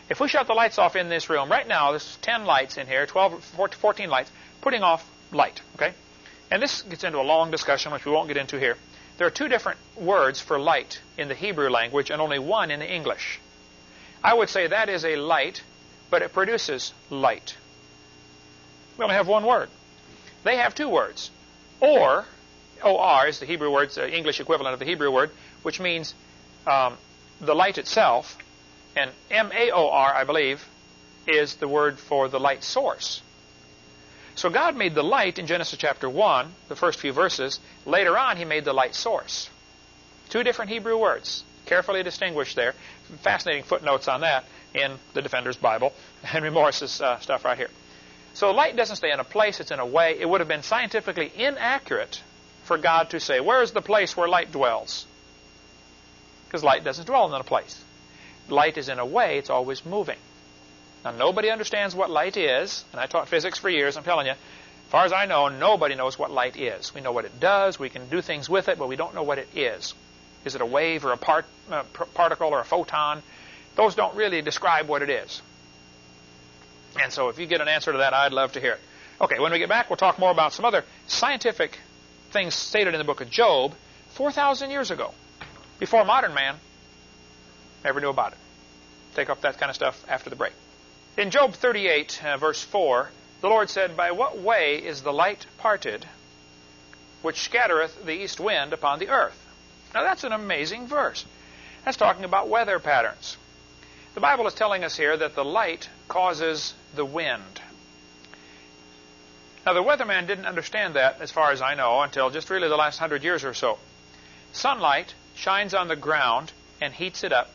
If we shut the lights off in this room, right now, there's 10 lights in here, 12, 14 lights, putting off light, okay? And this gets into a long discussion, which we won't get into here. There are two different words for light in the Hebrew language and only one in the English. I would say that is a light, but it produces light. We only have one word. They have two words. Or, O-R is the Hebrew word, the English equivalent of the Hebrew word, which means um, the light itself. And M-A-O-R, I believe, is the word for the light source. So God made the light in Genesis chapter 1, the first few verses. Later on, He made the light source. Two different Hebrew words, carefully distinguished there. Fascinating footnotes on that in the Defender's Bible, Henry Morris's uh, stuff right here. So light doesn't stay in a place, it's in a way. It would have been scientifically inaccurate for God to say, where is the place where light dwells? Because light doesn't dwell in a place. Light is in a way, it's always moving. Now, nobody understands what light is, and I taught physics for years, I'm telling you, as far as I know, nobody knows what light is. We know what it does, we can do things with it, but we don't know what it is. Is it a wave or a part, uh, particle or a photon? Those don't really describe what it is. And so if you get an answer to that, I'd love to hear it. Okay, when we get back, we'll talk more about some other scientific things stated in the book of Job 4,000 years ago, before modern man ever knew about it. Take up that kind of stuff after the break. In Job 38, uh, verse 4, the Lord said, By what way is the light parted, which scattereth the east wind upon the earth? Now that's an amazing verse. That's talking about weather patterns. The Bible is telling us here that the light causes the wind. Now, the weatherman didn't understand that, as far as I know, until just really the last hundred years or so. Sunlight shines on the ground and heats it up,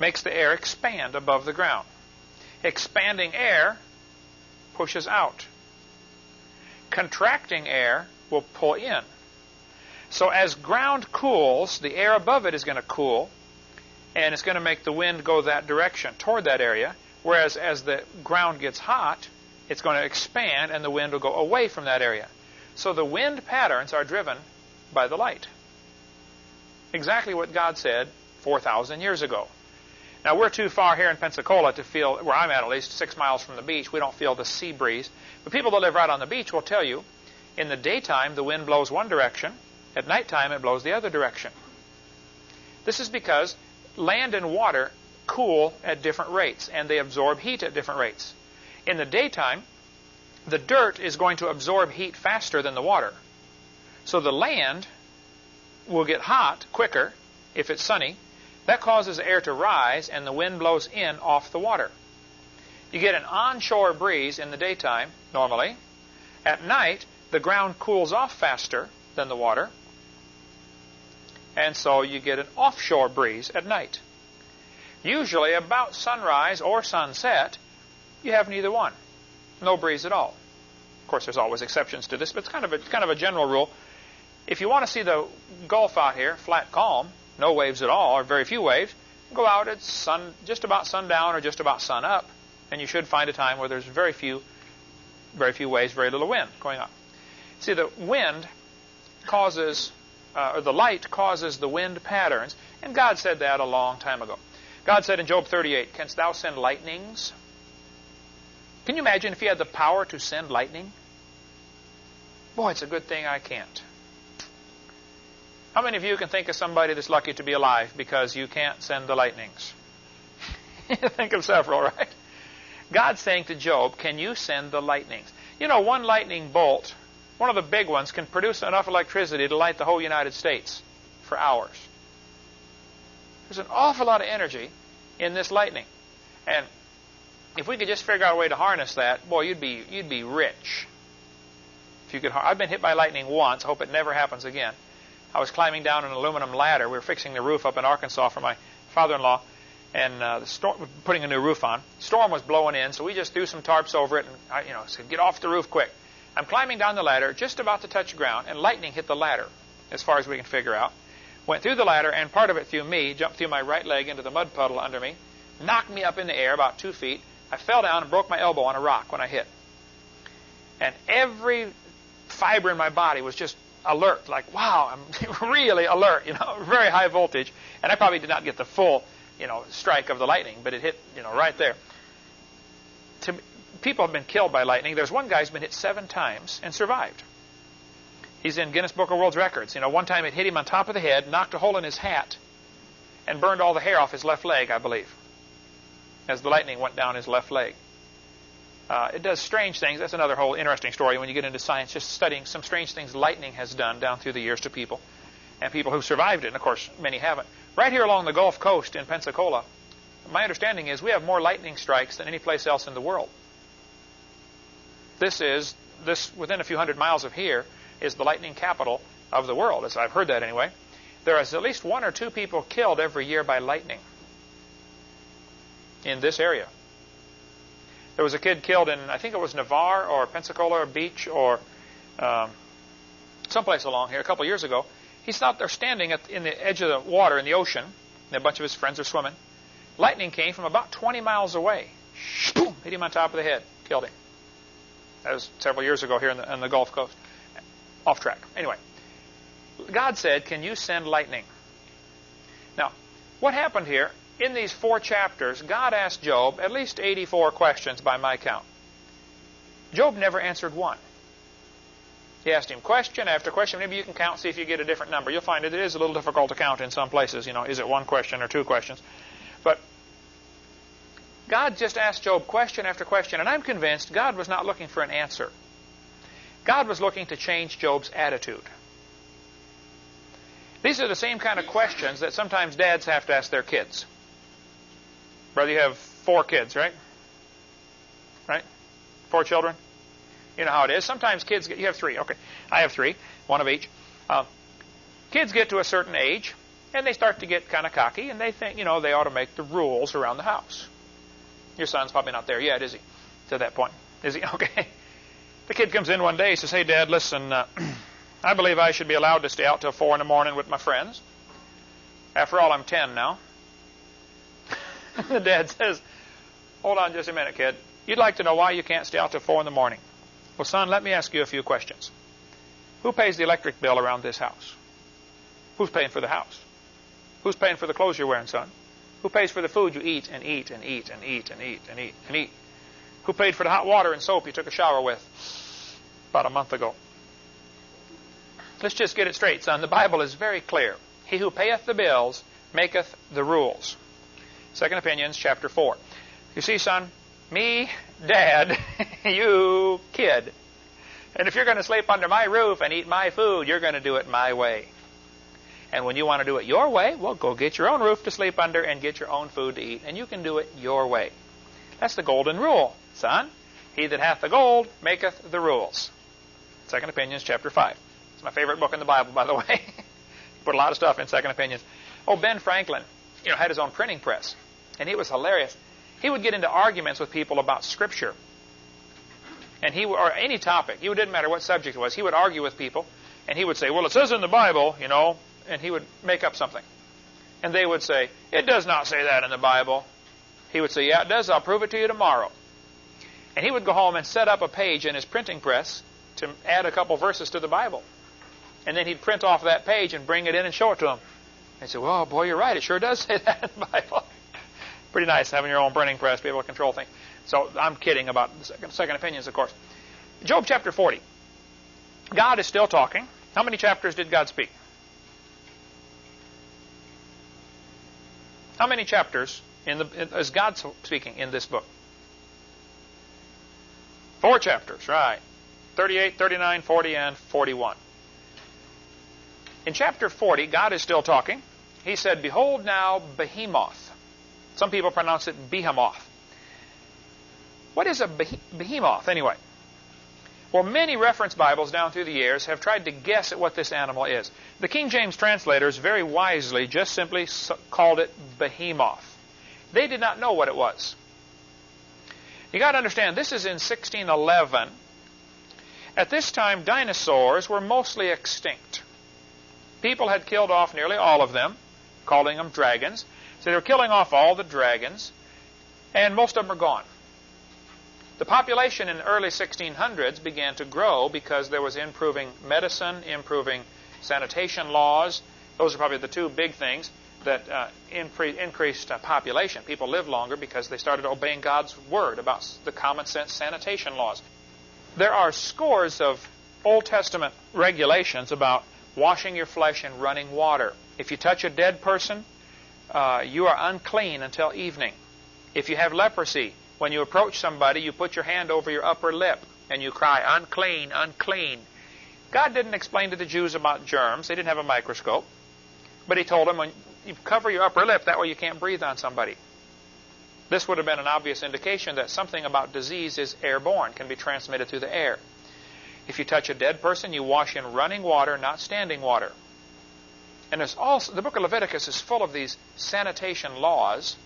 makes the air expand above the ground. Expanding air pushes out. Contracting air will pull in. So as ground cools, the air above it is going to cool, and it's going to make the wind go that direction, toward that area. Whereas as the ground gets hot, it's going to expand and the wind will go away from that area. So the wind patterns are driven by the light. Exactly what God said 4,000 years ago. Now, we're too far here in Pensacola to feel, where I'm at at least, six miles from the beach, we don't feel the sea breeze. But people that live right on the beach will tell you, in the daytime, the wind blows one direction. At nighttime, it blows the other direction. This is because land and water cool at different rates, and they absorb heat at different rates. In the daytime, the dirt is going to absorb heat faster than the water. So the land will get hot quicker if it's sunny. That causes air to rise, and the wind blows in off the water. You get an onshore breeze in the daytime, normally. At night, the ground cools off faster than the water, and so you get an offshore breeze at night. Usually about sunrise or sunset, you have neither one. No breeze at all. Of course, there's always exceptions to this, but it's kind of a, kind of a general rule. If you want to see the Gulf out here, flat calm, no waves at all, or very few waves, go out at sun, just about sundown or just about sun up, and you should find a time where there's very few, very few waves, very little wind going on. See, the wind causes, uh, or the light causes the wind patterns, and God said that a long time ago. God said in Job 38, Canst thou send lightnings? Can you imagine if he had the power to send lightning? Boy, it's a good thing I can't. How many of you can think of somebody that's lucky to be alive because you can't send the lightnings? think of several, right? God's saying to Job, Can you send the lightnings? You know, one lightning bolt, one of the big ones, can produce enough electricity to light the whole United States for hours. There's an awful lot of energy in this lightning. And if we could just figure out a way to harness that, boy, you'd be you'd be rich. If you could, I've been hit by lightning once. I hope it never happens again. I was climbing down an aluminum ladder. We were fixing the roof up in Arkansas for my father-in-law, and uh, the storm, putting a new roof on. Storm was blowing in, so we just threw some tarps over it, and I, you know, said, "Get off the roof quick." I'm climbing down the ladder, just about to touch ground, and lightning hit the ladder, as far as we can figure out went through the ladder, and part of it through me, jumped through my right leg into the mud puddle under me, knocked me up in the air about two feet. I fell down and broke my elbow on a rock when I hit. And every fiber in my body was just alert, like, wow, I'm really alert, you know, very high voltage. And I probably did not get the full you know, strike of the lightning, but it hit, you know, right there. To, people have been killed by lightning. There's one guy who's been hit seven times and survived. He's in Guinness Book of World Records. You know, one time it hit him on top of the head, knocked a hole in his hat, and burned all the hair off his left leg, I believe, as the lightning went down his left leg. Uh, it does strange things. That's another whole interesting story when you get into science, just studying some strange things lightning has done down through the years to people, and people who survived it, and of course, many haven't. Right here along the Gulf Coast in Pensacola, my understanding is we have more lightning strikes than any place else in the world. This is, this within a few hundred miles of here, is the lightning capital of the world, as I've heard that anyway. There is at least one or two people killed every year by lightning in this area. There was a kid killed in, I think it was Navarre or Pensacola or Beach or um, someplace along here a couple years ago. He's out there standing at, in the edge of the water in the ocean, and a bunch of his friends are swimming. Lightning came from about 20 miles away. Boom! Hit him on top of the head. Killed him. Was several years ago here in the, the Gulf Coast. Off track. Anyway, God said, Can you send lightning? Now, what happened here in these four chapters, God asked Job at least 84 questions by my count. Job never answered one. He asked him question after question. Maybe you can count, see if you get a different number. You'll find it is a little difficult to count in some places. You know, is it one question or two questions? But God just asked Job question after question, and I'm convinced God was not looking for an answer. God was looking to change Job's attitude. These are the same kind of questions that sometimes dads have to ask their kids. Brother, you have four kids, right? Right? Four children? You know how it is. Sometimes kids get, you have three. Okay. I have three, one of each. Uh, kids get to a certain age, and they start to get kind of cocky, and they think, you know, they ought to make the rules around the house. Your son's probably not there yet, is he? To that point. Is he? Okay. The kid comes in one day, he says, Hey, Dad, listen, uh, I believe I should be allowed to stay out till 4 in the morning with my friends. After all, I'm 10 now. the dad says, Hold on just a minute, kid. You'd like to know why you can't stay out till 4 in the morning. Well, son, let me ask you a few questions. Who pays the electric bill around this house? Who's paying for the house? Who's paying for the clothes you're wearing, son? Who pays for the food you eat and eat and eat and eat and eat and eat and eat? Who paid for the hot water and soap you took a shower with about a month ago? Let's just get it straight, son. The Bible is very clear. He who payeth the bills maketh the rules. Second Opinions, chapter 4. You see, son, me, dad, you, kid. And if you're going to sleep under my roof and eat my food, you're going to do it my way. And when you want to do it your way, well, go get your own roof to sleep under and get your own food to eat. And you can do it your way. That's the golden rule, son. He that hath the gold maketh the rules. Second Opinions, chapter 5. It's my favorite book in the Bible, by the way. Put a lot of stuff in Second Opinions. Oh, Ben Franklin, you know, had his own printing press. And he was hilarious. He would get into arguments with people about Scripture. And he, or any topic, it didn't matter what subject it was, he would argue with people, and he would say, well, it says in the Bible, you know, and he would make up something. And they would say, it does not say that in the Bible. He would say, yeah, it does. I'll prove it to you tomorrow. And he would go home and set up a page in his printing press to add a couple verses to the Bible. And then he'd print off that page and bring it in and show it to them. And say, well, boy, you're right. It sure does say that in the Bible pretty nice having your own printing press, be able to control things. So I'm kidding about second, second opinions, of course. Job chapter 40. God is still talking. How many chapters did God speak? How many chapters in the, is God speaking in this book? Four chapters, right. 38, 39, 40, and 41. In chapter 40, God is still talking. He said, Behold now Behemoth some people pronounce it behemoth. What is a behemoth, anyway? Well, many reference Bibles down through the years have tried to guess at what this animal is. The King James translators very wisely just simply called it behemoth. They did not know what it was. You got to understand, this is in 1611. At this time, dinosaurs were mostly extinct. People had killed off nearly all of them, calling them dragons. So they were killing off all the dragons, and most of them are gone. The population in the early 1600s began to grow because there was improving medicine, improving sanitation laws. Those are probably the two big things. that uh, incre increased uh, population. People lived longer because they started obeying God's word about the common sense sanitation laws. There are scores of Old Testament regulations about washing your flesh in running water. If you touch a dead person, uh, you are unclean until evening. If you have leprosy, when you approach somebody, you put your hand over your upper lip and you cry, unclean, unclean. God didn't explain to the Jews about germs. They didn't have a microscope. But he told them, when you cover your upper lip, that way you can't breathe on somebody. This would have been an obvious indication that something about disease is airborne, can be transmitted through the air. If you touch a dead person, you wash in running water, not standing water. And also the book of Leviticus is full of these sanitation laws,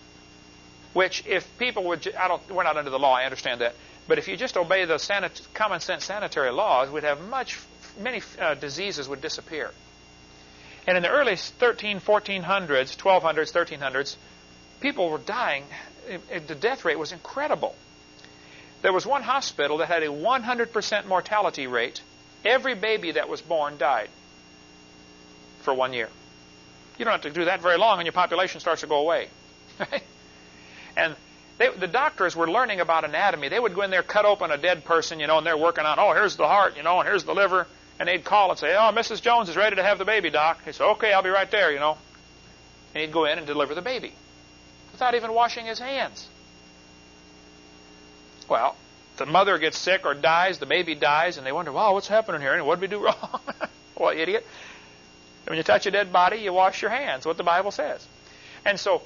which if people would, I don't, we're not under the law, I understand that, but if you just obey the sanit, common sense sanitary laws, we'd have much, many uh, diseases would disappear. And in the early 13, 1400s, 1200s, 1300s, people were dying. The death rate was incredible. There was one hospital that had a 100% mortality rate. Every baby that was born died for one year. You don't have to do that very long and your population starts to go away. and they, the doctors were learning about anatomy. They would go in there, cut open a dead person, you know, and they're working on, oh, here's the heart, you know, and here's the liver. And they'd call and say, oh, Mrs. Jones is ready to have the baby, Doc. He'd say, okay, I'll be right there, you know. And he'd go in and deliver the baby without even washing his hands. Well, the mother gets sick or dies, the baby dies, and they wonder, wow, what's happening here? And what did we do wrong? well, idiot. When you touch a dead body, you wash your hands, what the Bible says. And so,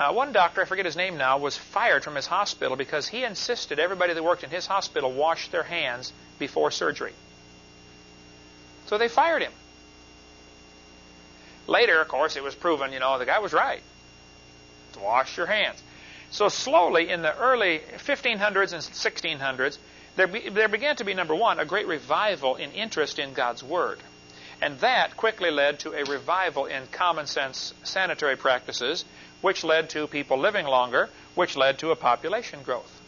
uh, one doctor, I forget his name now, was fired from his hospital because he insisted everybody that worked in his hospital wash their hands before surgery. So they fired him. Later, of course, it was proven, you know, the guy was right. Wash your hands. So slowly, in the early 1500s and 1600s, there, be, there began to be, number one, a great revival in interest in God's Word. And that quickly led to a revival in common sense sanitary practices, which led to people living longer, which led to a population growth.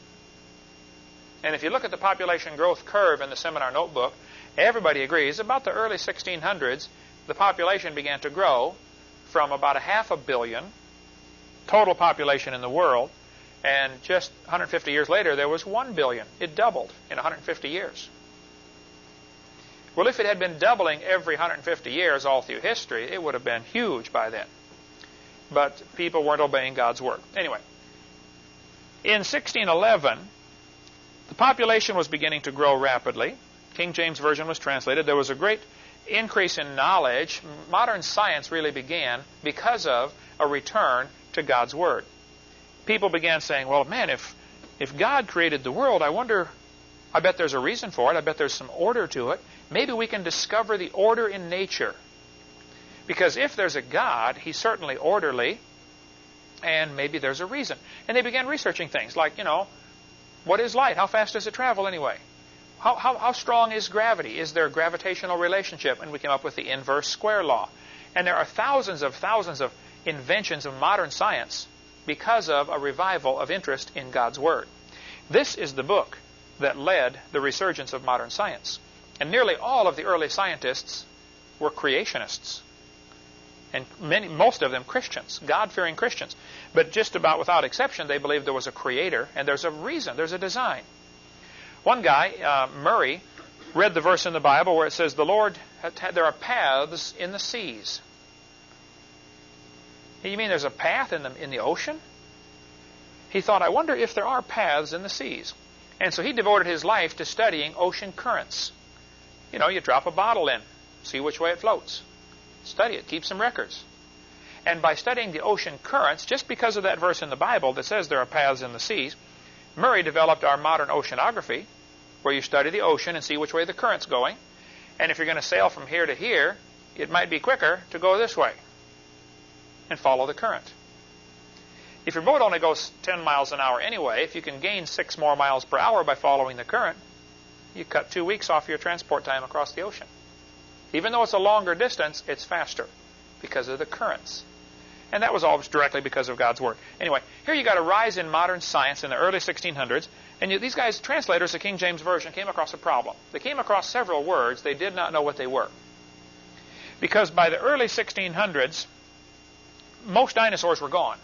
And if you look at the population growth curve in the seminar notebook, everybody agrees about the early 1600s, the population began to grow from about a half a billion total population in the world. And just 150 years later, there was 1 billion. It doubled in 150 years. Well, if it had been doubling every 150 years all through history, it would have been huge by then. But people weren't obeying God's word. Anyway, in 1611, the population was beginning to grow rapidly. King James Version was translated. There was a great increase in knowledge. Modern science really began because of a return to God's Word. People began saying, well, man, if, if God created the world, I wonder, I bet there's a reason for it. I bet there's some order to it. Maybe we can discover the order in nature. Because if there's a God, He's certainly orderly, and maybe there's a reason. And they began researching things like, you know, what is light? How fast does it travel anyway? How, how, how strong is gravity? Is there a gravitational relationship? And we came up with the inverse square law. And there are thousands of thousands of inventions of modern science because of a revival of interest in God's Word. This is the book that led the resurgence of modern science. And nearly all of the early scientists were creationists. And many, most of them Christians, God-fearing Christians. But just about without exception, they believed there was a creator and there's a reason, there's a design. One guy, uh, Maury, read the verse in the Bible where it says, the Lord, there are paths in the seas. You mean there's a path in the, in the ocean? He thought, I wonder if there are paths in the seas. And so he devoted his life to studying ocean currents. You know, you drop a bottle in, see which way it floats. Study it, keep some records. And by studying the ocean currents, just because of that verse in the Bible that says there are paths in the seas, Maury developed our modern oceanography, where you study the ocean and see which way the current's going. And if you're going to sail from here to here, it might be quicker to go this way and follow the current. If your boat only goes 10 miles an hour anyway, if you can gain 6 more miles per hour by following the current, you cut two weeks off your transport time across the ocean. Even though it's a longer distance, it's faster because of the currents. And that was all directly because of God's Word. Anyway, here you got a rise in modern science in the early 1600s. And you, these guys, translators of King James Version, came across a problem. They came across several words. They did not know what they were. Because by the early 1600s, most dinosaurs were gone.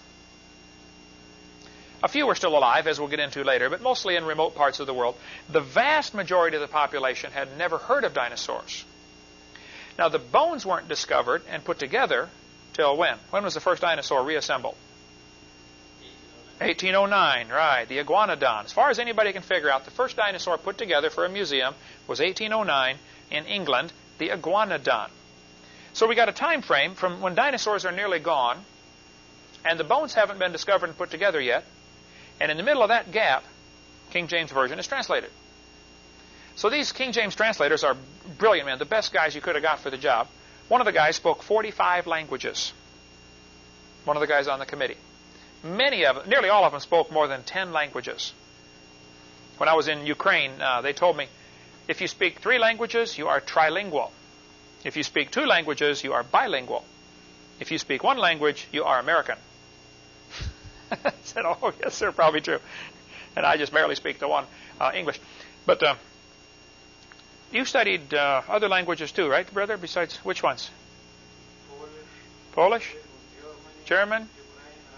A few were still alive, as we'll get into later, but mostly in remote parts of the world. The vast majority of the population had never heard of dinosaurs. Now, the bones weren't discovered and put together till when? When was the first dinosaur reassembled? 1809, right, the iguanodon. As far as anybody can figure out, the first dinosaur put together for a museum was 1809 in England, the iguanodon. So we got a time frame from when dinosaurs are nearly gone, and the bones haven't been discovered and put together yet, and in the middle of that gap, King James Version is translated. So these King James translators are brilliant men, the best guys you could have got for the job. One of the guys spoke 45 languages. One of the guys on the committee. Many of them, nearly all of them spoke more than 10 languages. When I was in Ukraine, uh, they told me, if you speak three languages, you are trilingual. If you speak two languages, you are bilingual. If you speak one language, you are American. I said, oh, yes, sir, probably true. And I just barely speak the one, uh, English. But uh, you studied uh, other languages too, right, brother, besides which ones? Polish, Polish, German,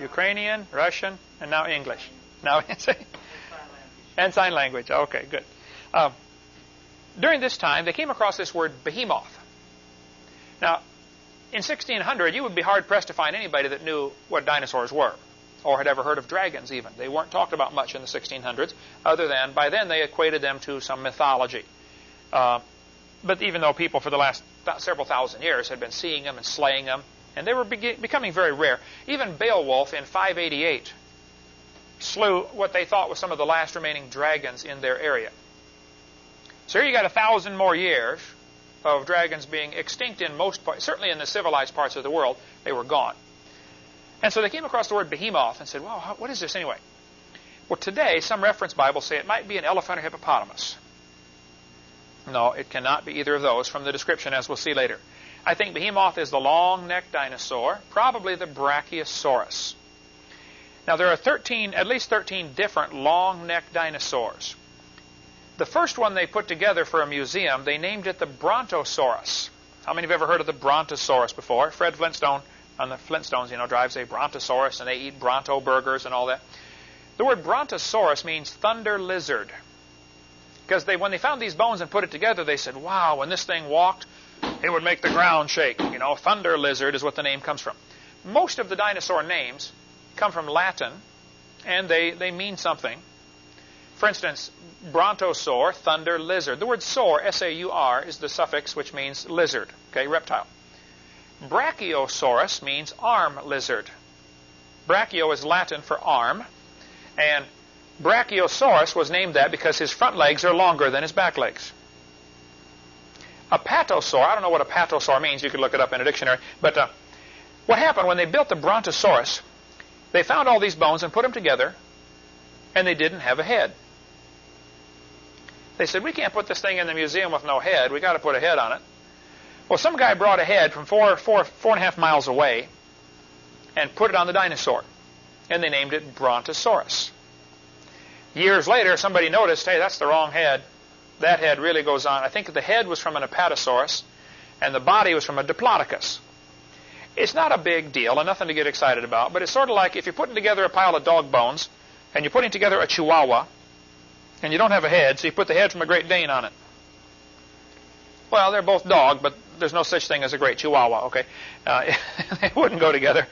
Ukrainian, Russian, and now English. Now, and sign language. Okay, good. Um, during this time, they came across this word behemoth. Now, in 1600, you would be hard pressed to find anybody that knew what dinosaurs were or had ever heard of dragons even. They weren't talked about much in the 1600s, other than by then they equated them to some mythology. Uh, but even though people for the last several thousand years had been seeing them and slaying them, and they were becoming very rare, even Beowulf in 588 slew what they thought was some of the last remaining dragons in their area. So here you got a thousand more years of dragons being extinct in most parts, certainly in the civilized parts of the world, they were gone. And so they came across the word behemoth and said, well, what is this anyway? Well, today, some reference Bibles say it might be an elephant or hippopotamus. No, it cannot be either of those from the description, as we'll see later. I think behemoth is the long-necked dinosaur, probably the Brachiosaurus. Now, there are 13, at least 13 different long-necked dinosaurs. The first one they put together for a museum, they named it the Brontosaurus. How many of you have ever heard of the Brontosaurus before? Fred Flintstone on the Flintstones, you know, drives a brontosaurus and they eat bronto burgers and all that. The word brontosaurus means thunder lizard. Because they, when they found these bones and put it together, they said, wow, when this thing walked, it would make the ground shake. You know, thunder lizard is what the name comes from. Most of the dinosaur names come from Latin, and they, they mean something. For instance, brontosaur, thunder lizard. The word saur, S-A-U-R, is the suffix which means lizard, okay, reptile. Brachiosaurus means arm lizard. Brachio is Latin for arm, and Brachiosaurus was named that because his front legs are longer than his back legs. Apatosaur, I don't know what apatosaur means, you could look it up in a dictionary, but uh, what happened when they built the Brontosaurus, they found all these bones and put them together, and they didn't have a head. They said, we can't put this thing in the museum with no head, We've got to put a head on it. Well, some guy brought a head from four, four, four and a half miles away and put it on the dinosaur. And they named it Brontosaurus. Years later, somebody noticed, hey, that's the wrong head. That head really goes on. I think the head was from an Apatosaurus, and the body was from a Diplodocus. It's not a big deal and nothing to get excited about, but it's sort of like if you're putting together a pile of dog bones, and you're putting together a Chihuahua, and you don't have a head, so you put the head from a Great Dane on it. Well, they're both dog, but there's no such thing as a great Chihuahua, okay? Uh, they wouldn't go together.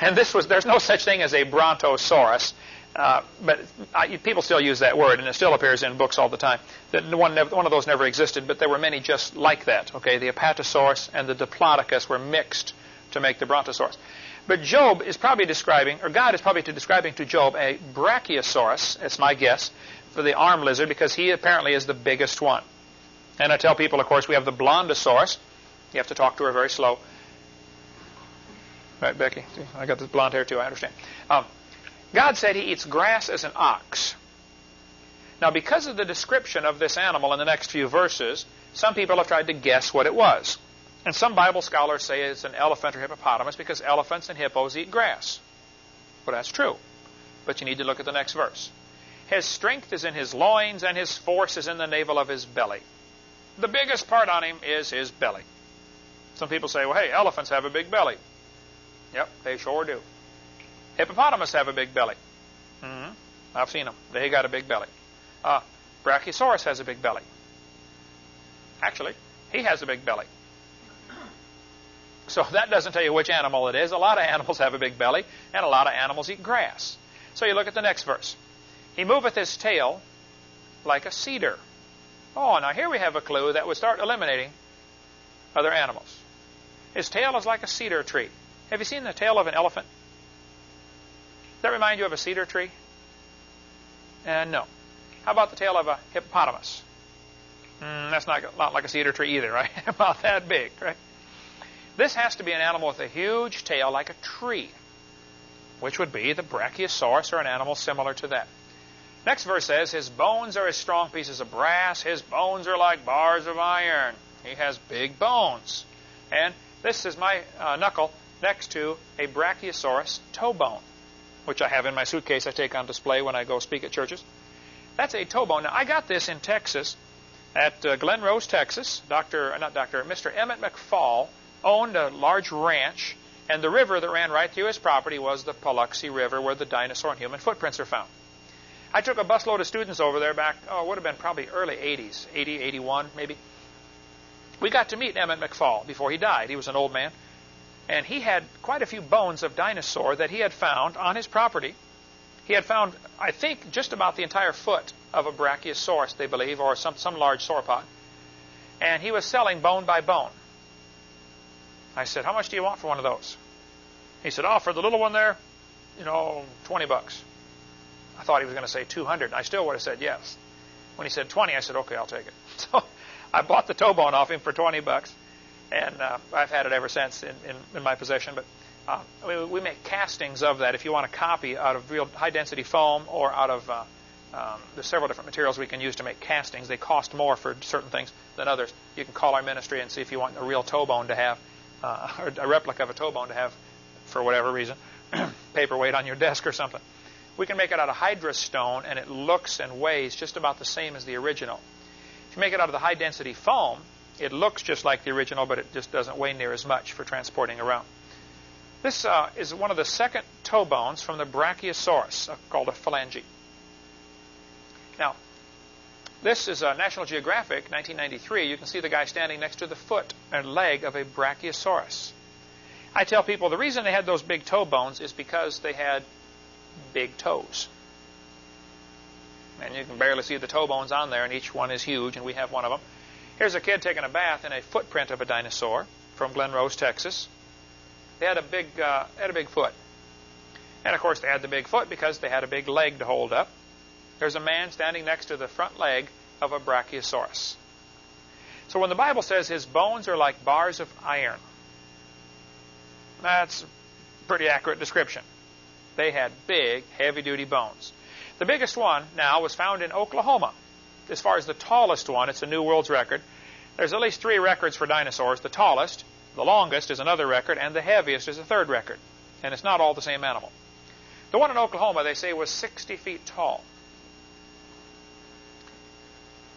And this was, there's no such thing as a Brontosaurus. Uh, but I, people still use that word, and it still appears in books all the time. That one, one of those never existed, but there were many just like that. Okay, the Apatosaurus and the Diplodocus were mixed to make the Brontosaurus. But Job is probably describing, or God is probably describing to Job a Brachiosaurus. It's my guess for the arm lizard because he apparently is the biggest one. And I tell people, of course, we have the Blondosaurus, you have to talk to her very slow. Right, Becky? I got this blonde hair too, I understand. Um, God said he eats grass as an ox. Now, because of the description of this animal in the next few verses, some people have tried to guess what it was. And some Bible scholars say it's an elephant or hippopotamus because elephants and hippos eat grass. Well, that's true. But you need to look at the next verse. His strength is in his loins, and his force is in the navel of his belly. The biggest part on him is his belly. Some people say, well, hey, elephants have a big belly. Yep, they sure do. Hippopotamus have a big belly. Mm-hmm. I've seen them. They got a big belly. Uh, Brachiosaurus has a big belly. Actually, he has a big belly. So that doesn't tell you which animal it is. A lot of animals have a big belly, and a lot of animals eat grass. So you look at the next verse. He moveth his tail like a cedar. Oh, now here we have a clue that would start eliminating other animals. His tail is like a cedar tree. Have you seen the tail of an elephant? Does that remind you of a cedar tree? And uh, no. How about the tail of a hippopotamus? Mm, that's not, not like a cedar tree either, right? About that big, right? This has to be an animal with a huge tail like a tree, which would be the Brachiosaurus or an animal similar to that. Next verse says, His bones are as strong pieces of brass, his bones are like bars of iron. He has big bones. And this is my uh, knuckle next to a Brachiosaurus toe bone, which I have in my suitcase I take on display when I go speak at churches. That's a toe bone. Now, I got this in Texas at uh, Glen Rose, Texas. Dr. Uh, not Dr. Mr. Emmett McFall owned a large ranch, and the river that ran right through his property was the Paluxy River, where the dinosaur and human footprints are found. I took a busload of students over there back, oh, it would have been probably early 80s, 80, 81 maybe. We got to meet Emmett McFall before he died. He was an old man. And he had quite a few bones of dinosaur that he had found on his property. He had found, I think, just about the entire foot of a brachiosaurus, they believe, or some, some large sauropod. And he was selling bone by bone. I said, How much do you want for one of those? He said, Oh, for the little one there, you know, 20 bucks. I thought he was going to say 200. I still would have said yes. When he said 20, I said, Okay, I'll take it. So I bought the toe bone off him for 20 bucks, and uh, I've had it ever since in, in, in my possession. But uh, we, we, make castings of that if you want a copy out of real high density foam or out of. Uh, um, several different materials we can use to make castings. They cost more for certain things than others. You can call our ministry and see if you want a real toe bone to have, uh, or a replica of a toe bone to have, for whatever reason, paperweight on your desk or something. We can make it out of Hydrostone, and it looks and weighs just about the same as the original. If you make it out of the high density foam, it looks just like the original, but it just doesn't weigh near as much for transporting around. This uh, is one of the second toe bones from the Brachiosaurus, uh, called a phalange. Now, this is a National Geographic, 1993. You can see the guy standing next to the foot and leg of a Brachiosaurus. I tell people the reason they had those big toe bones is because they had big toes. And you can barely see the toe bones on there, and each one is huge, and we have one of them. Here's a kid taking a bath in a footprint of a dinosaur from Glen Rose, Texas. They had a big, uh, had a big foot. And of course, they had the big foot because they had a big leg to hold up. There's a man standing next to the front leg of a Brachiosaurus. So when the Bible says his bones are like bars of iron, that's a pretty accurate description. They had big, heavy duty bones. The biggest one now was found in Oklahoma. As far as the tallest one, it's a new world's record. There's at least three records for dinosaurs. The tallest, the longest is another record, and the heaviest is a third record. And it's not all the same animal. The one in Oklahoma, they say, was 60 feet tall.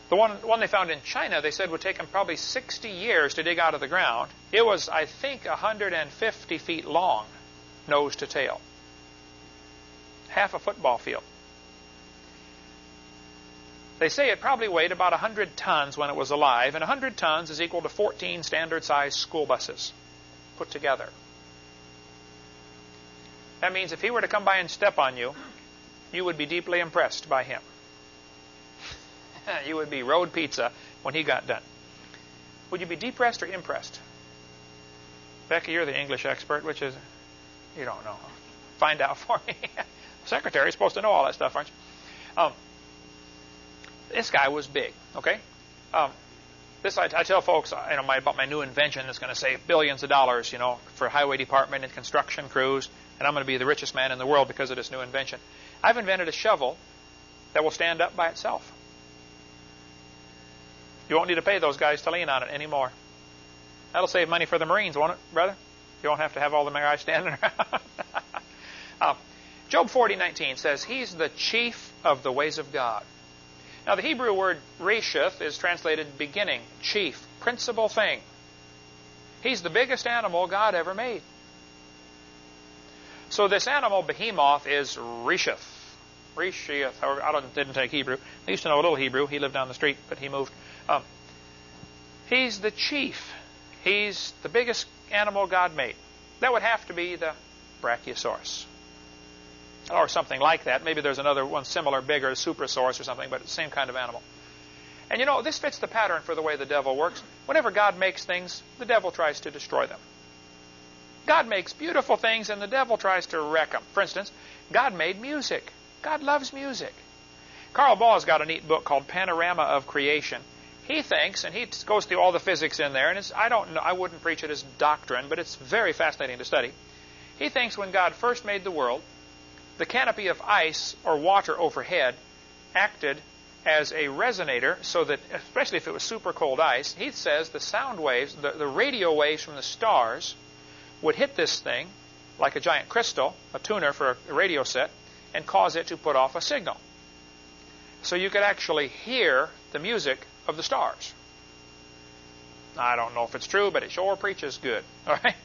The one, one they found in China, they said would take them probably 60 years to dig out of the ground. It was, I think, 150 feet long, nose to tail. Half a football field. They say it probably weighed about 100 tons when it was alive, and 100 tons is equal to 14 standard sized school buses put together. That means if he were to come by and step on you, you would be deeply impressed by him. you would be road pizza when he got done. Would you be depressed or impressed? Becky, you're the English expert, which is, you don't know. Find out for me. Secretary's supposed to know all that stuff, aren't you? Um, this guy was big, okay? Um, this I, I, tell folks, you know, my, about my new invention that's going to save billions of dollars, you know, for highway department and construction crews, and I'm going to be the richest man in the world because of this new invention. I've invented a shovel that will stand up by itself. You won't need to pay those guys to lean on it anymore. That'll save money for the Marines, won't it, brother? You won't have to have all the guys standing around. uh, Job 40:19 says, "He's the chief of the ways of God." Now, the Hebrew word reshith is translated beginning, chief, principal thing. He's the biggest animal God ever made. So this animal, behemoth, is Resheth. Resheth, I didn't take Hebrew. I used to know a little Hebrew. He lived down the street, but he moved. Um, he's the chief. He's the biggest animal God made. That would have to be the Brachiosaurus. Or something like that. Maybe there's another one similar, bigger, Supersaurus or something, but same kind of animal. And you know, this fits the pattern for the way the devil works. Whenever God makes things, the devil tries to destroy them. God makes beautiful things and the devil tries to wreck them. For instance, God made music. God loves music. Carl Baugh's got a neat book called Panorama of Creation. He thinks, and he goes through all the physics in there, and it's, I don't know, I wouldn't preach it as doctrine, but it's very fascinating to study. He thinks when God first made the world, the canopy of ice or water overhead acted as a resonator so that, especially if it was super cold ice, he says the sound waves, the, the radio waves from the stars, would hit this thing like a giant crystal, a tuner for a radio set, and cause it to put off a signal. So you could actually hear the music of the stars. I don't know if it's true, but it sure preaches good. All right?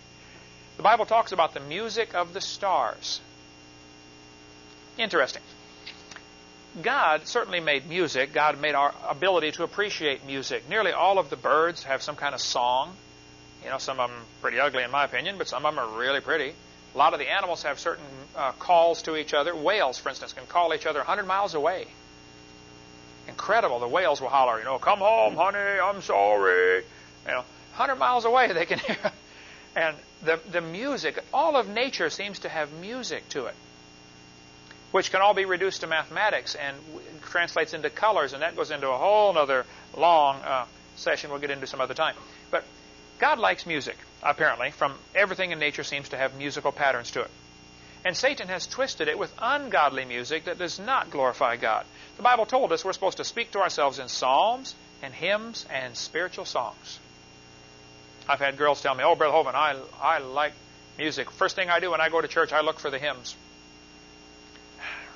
The Bible talks about the music of the stars. Interesting. God certainly made music. God made our ability to appreciate music. Nearly all of the birds have some kind of song. You know, some of them pretty ugly in my opinion, but some of them are really pretty. A lot of the animals have certain uh, calls to each other. Whales, for instance, can call each other 100 miles away. Incredible. The whales will holler, you know, come home, honey, I'm sorry. You know, 100 miles away they can hear. And the, the music, all of nature seems to have music to it which can all be reduced to mathematics and translates into colors, and that goes into a whole other long uh, session we'll get into some other time. But God likes music, apparently. From everything in nature seems to have musical patterns to it. And Satan has twisted it with ungodly music that does not glorify God. The Bible told us we're supposed to speak to ourselves in psalms and hymns and spiritual songs. I've had girls tell me, "Oh, Brother Hovind, I I like music. First thing I do when I go to church, I look for the hymns."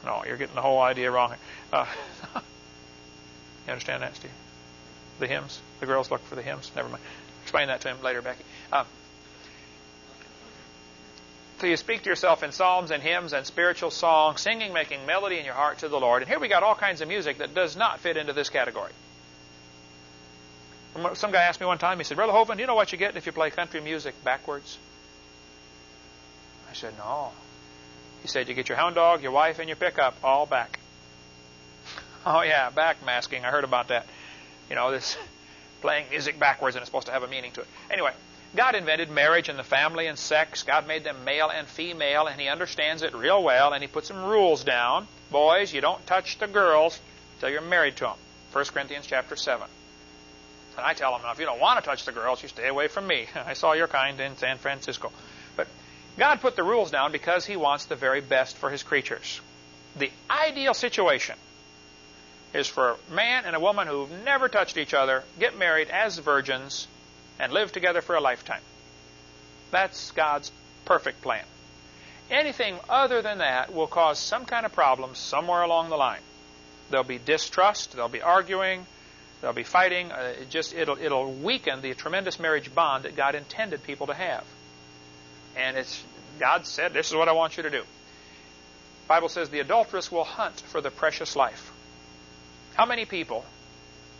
No, you're getting the whole idea wrong. Uh, you understand that, Steve? The hymns. The girls look for the hymns. Never mind. Explain that to him later, Becky. Um, so you speak to yourself in psalms and hymns and spiritual songs, singing, making melody in your heart to the Lord. And here we got all kinds of music that does not fit into this category. Some guy asked me one time, he said, Brother Hovind, do you know what you get if you play country music backwards? I said, no. He said you get your hound dog, your wife, and your pickup all back. Oh yeah, back masking. I heard about that. You know, this playing music backwards and it's supposed to have a meaning to it. Anyway, God invented marriage and the family and sex. God made them male and female, and He understands it real well, and He put some rules down. Boys, you don't touch the girls until you're married to them. 1 Corinthians chapter 7. And I tell them, now, if you don't want to touch the girls, you stay away from me. I saw your kind in San Francisco. God put the rules down because He wants the very best for His creatures. The ideal situation is for a man and a woman who've never touched each other get married as virgins and live together for a lifetime. That's God's perfect plan. Anything other than that will cause some kind of problem somewhere along the line. There'll be distrust, there'll be arguing, there'll be fighting. Uh, it just it'll it'll weaken the tremendous marriage bond that God intended people to have. And it's God said, This is what I want you to do. The Bible says the adulteress will hunt for the precious life. How many people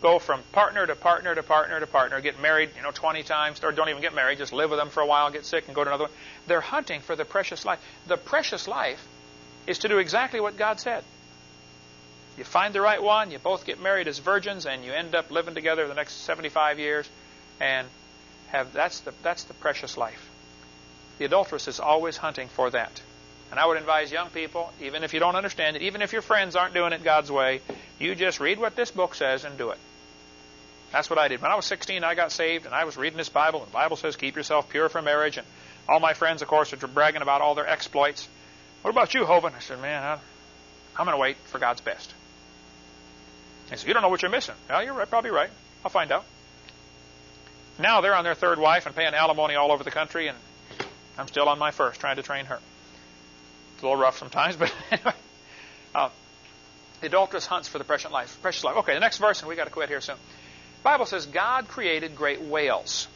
go from partner to partner to partner to partner, get married, you know, 20 times, or don't even get married, just live with them for a while, get sick, and go to another one? They're hunting for the precious life. The precious life is to do exactly what God said. You find the right one, you both get married as virgins, and you end up living together the next 75 years, and have that's the that's the precious life. The adulteress is always hunting for that. And I would advise young people, even if you don't understand it, even if your friends aren't doing it God's way, you just read what this book says and do it. That's what I did. When I was 16, I got saved, and I was reading this Bible, and the Bible says, keep yourself pure for marriage. And all my friends, of course, are bragging about all their exploits. What about you, Hovind? I said, man, I'm going to wait for God's best. He said, you don't know what you're missing. Well, you're right, probably right. I'll find out. Now they're on their third wife and paying alimony all over the country, and I'm still on my first, trying to train her. It's a little rough sometimes, but anyway. Uh, the adulteress hunts for the precious life. Precious life. Okay, the next verse, and we got to quit here soon. The Bible says God created great whales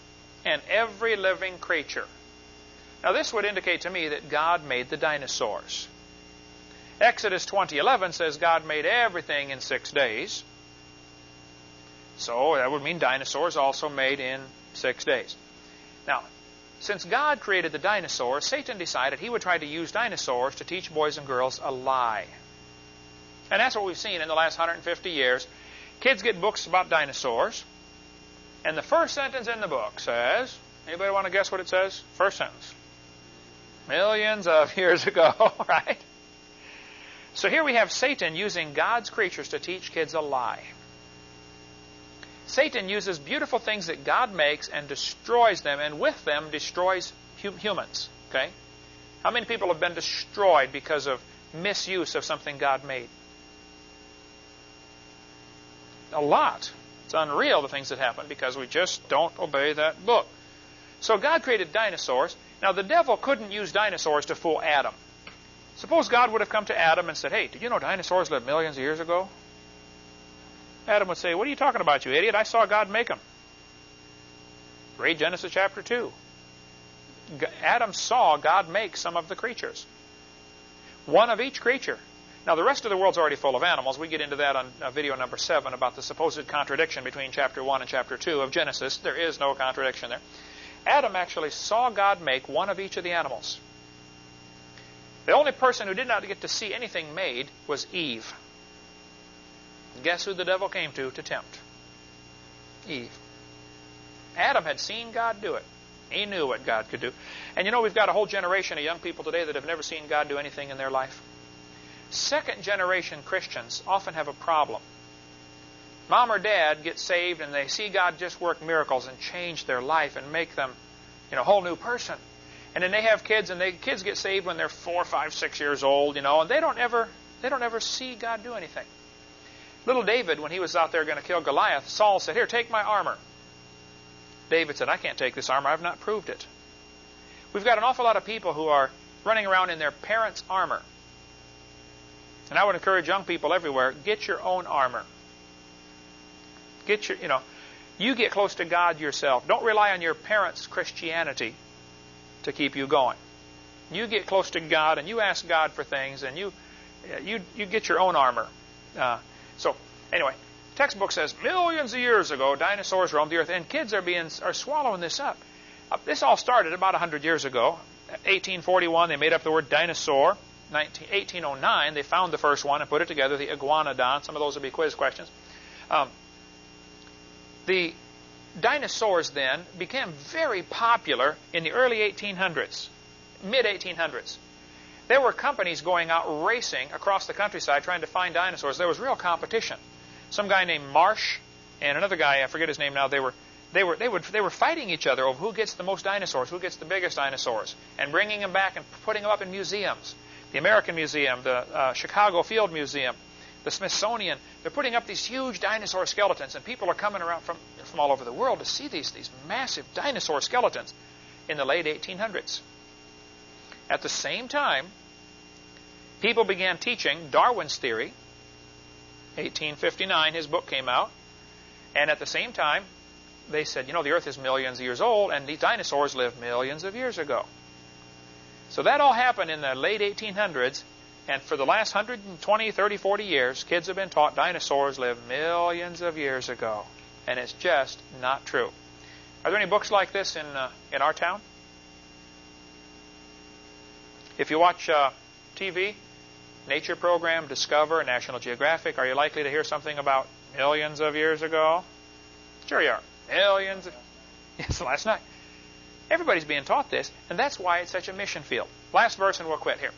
and every living creature Now this would indicate to me that God made the dinosaurs. Exodus 20:11 says God made everything in 6 days. So that would mean dinosaurs also made in 6 days. Now, since God created the dinosaurs, Satan decided he would try to use dinosaurs to teach boys and girls a lie. And that's what we've seen in the last 150 years. Kids get books about dinosaurs, and the first sentence in the book says, anybody want to guess what it says? First sentence. Millions of years ago, right? So here we have Satan using God's creatures to teach kids a lie. Satan uses beautiful things that God makes and destroys them, and with them destroys hum humans. Okay? How many people have been destroyed because of misuse of something God made? A lot. It's unreal the things that happen because we just don't obey that book. So God created dinosaurs. Now the devil couldn't use dinosaurs to fool Adam. Suppose God would have come to Adam and said, Hey, did you know dinosaurs lived millions of years ago? Adam would say, What are you talking about, you idiot? I saw God make them. Read Genesis chapter 2. Adam saw God make some of the creatures. One of each creature. Now, the rest of the world's already full of animals. We get into that on uh, video number 7 about the supposed contradiction between chapter 1 and chapter 2 of Genesis. There is no contradiction there. Adam actually saw God make one of each of the animals. The only person who did not get to see anything made was Eve. Guess who the devil came to to tempt? Eve. Adam had seen God do it. He knew what God could do. And you know, we've got a whole generation of young people today that have never seen God do anything in their life. Second generation Christians often have a problem. Mom or dad get saved and they see God just work miracles and change their life and make them, you know, a whole new person. And then they have kids and the kids get saved when they're four, five, six years old, you know, and they don't ever they don't ever see God do anything. Little David, when he was out there going to kill Goliath, Saul said, Here, take my armor. David said, I can't take this armor. I've not proved it. We've got an awful lot of people who are running around in their parents' armor. And I would encourage young people everywhere, get your own armor. Get your, you know, you get close to God yourself. Don't rely on your parents' Christianity to keep you going. You get close to God and you ask God for things and you, you, you get your own armor. Uh, so anyway, textbook says millions of years ago dinosaurs roamed the earth, and kids are being are swallowing this up. Uh, this all started about 100 years ago. 1841, they made up the word dinosaur. 19, 1809, they found the first one and put it together, the iguanodon. Some of those will be quiz questions. Um, the dinosaurs then became very popular in the early 1800s, mid 1800s. There were companies going out racing across the countryside trying to find dinosaurs. There was real competition. Some guy named Marsh and another guy, I forget his name now, they were they were they would they were fighting each other over who gets the most dinosaurs, who gets the biggest dinosaurs, and bringing them back and putting them up in museums. The American Museum, the uh, Chicago Field Museum, the Smithsonian. They're putting up these huge dinosaur skeletons, and people are coming around from from all over the world to see these these massive dinosaur skeletons in the late 1800s. At the same time, people began teaching Darwin's theory. 1859, his book came out. And at the same time, they said, you know, the earth is millions of years old, and these dinosaurs lived millions of years ago. So that all happened in the late 1800s, and for the last 120, 30, 40 years, kids have been taught dinosaurs lived millions of years ago. And it's just not true. Are there any books like this in, uh, in our town? If you watch uh, TV, Nature Program, Discover, National Geographic, are you likely to hear something about millions of years ago? Sure you are. Millions. Of, yes, last night. Everybody's being taught this, and that's why it's such a mission field. Last verse, and we'll quit here.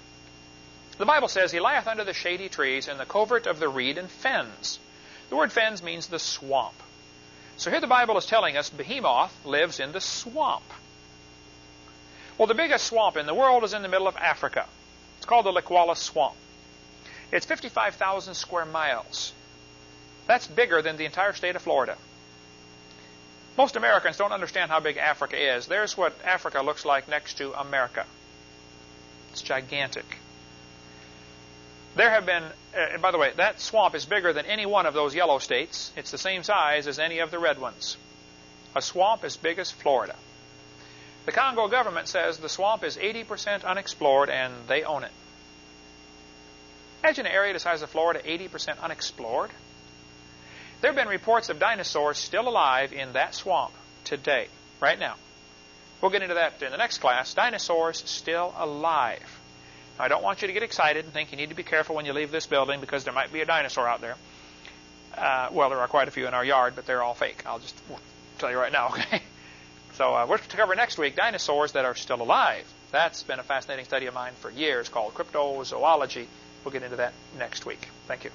The Bible says, He lieth under the shady trees in the covert of the reed and fens. The word fens means the swamp. So here the Bible is telling us Behemoth lives in the swamp. Well, the biggest swamp in the world is in the middle of Africa. It's called the Likouala Swamp. It's 55,000 square miles. That's bigger than the entire state of Florida. Most Americans don't understand how big Africa is. There's what Africa looks like next to America. It's gigantic. There have been, uh, by the way, that swamp is bigger than any one of those yellow states. It's the same size as any of the red ones. A swamp as big as Florida. The Congo government says the swamp is 80% unexplored and they own it. Imagine an area the size of Florida, 80% unexplored. There have been reports of dinosaurs still alive in that swamp today, right now. We'll get into that in the next class. Dinosaurs still alive. Now, I don't want you to get excited and think you need to be careful when you leave this building because there might be a dinosaur out there. Uh, well, there are quite a few in our yard, but they're all fake. I'll just tell you right now, okay? So uh, we're to cover next week dinosaurs that are still alive. That's been a fascinating study of mine for years called cryptozoology. We'll get into that next week. Thank you.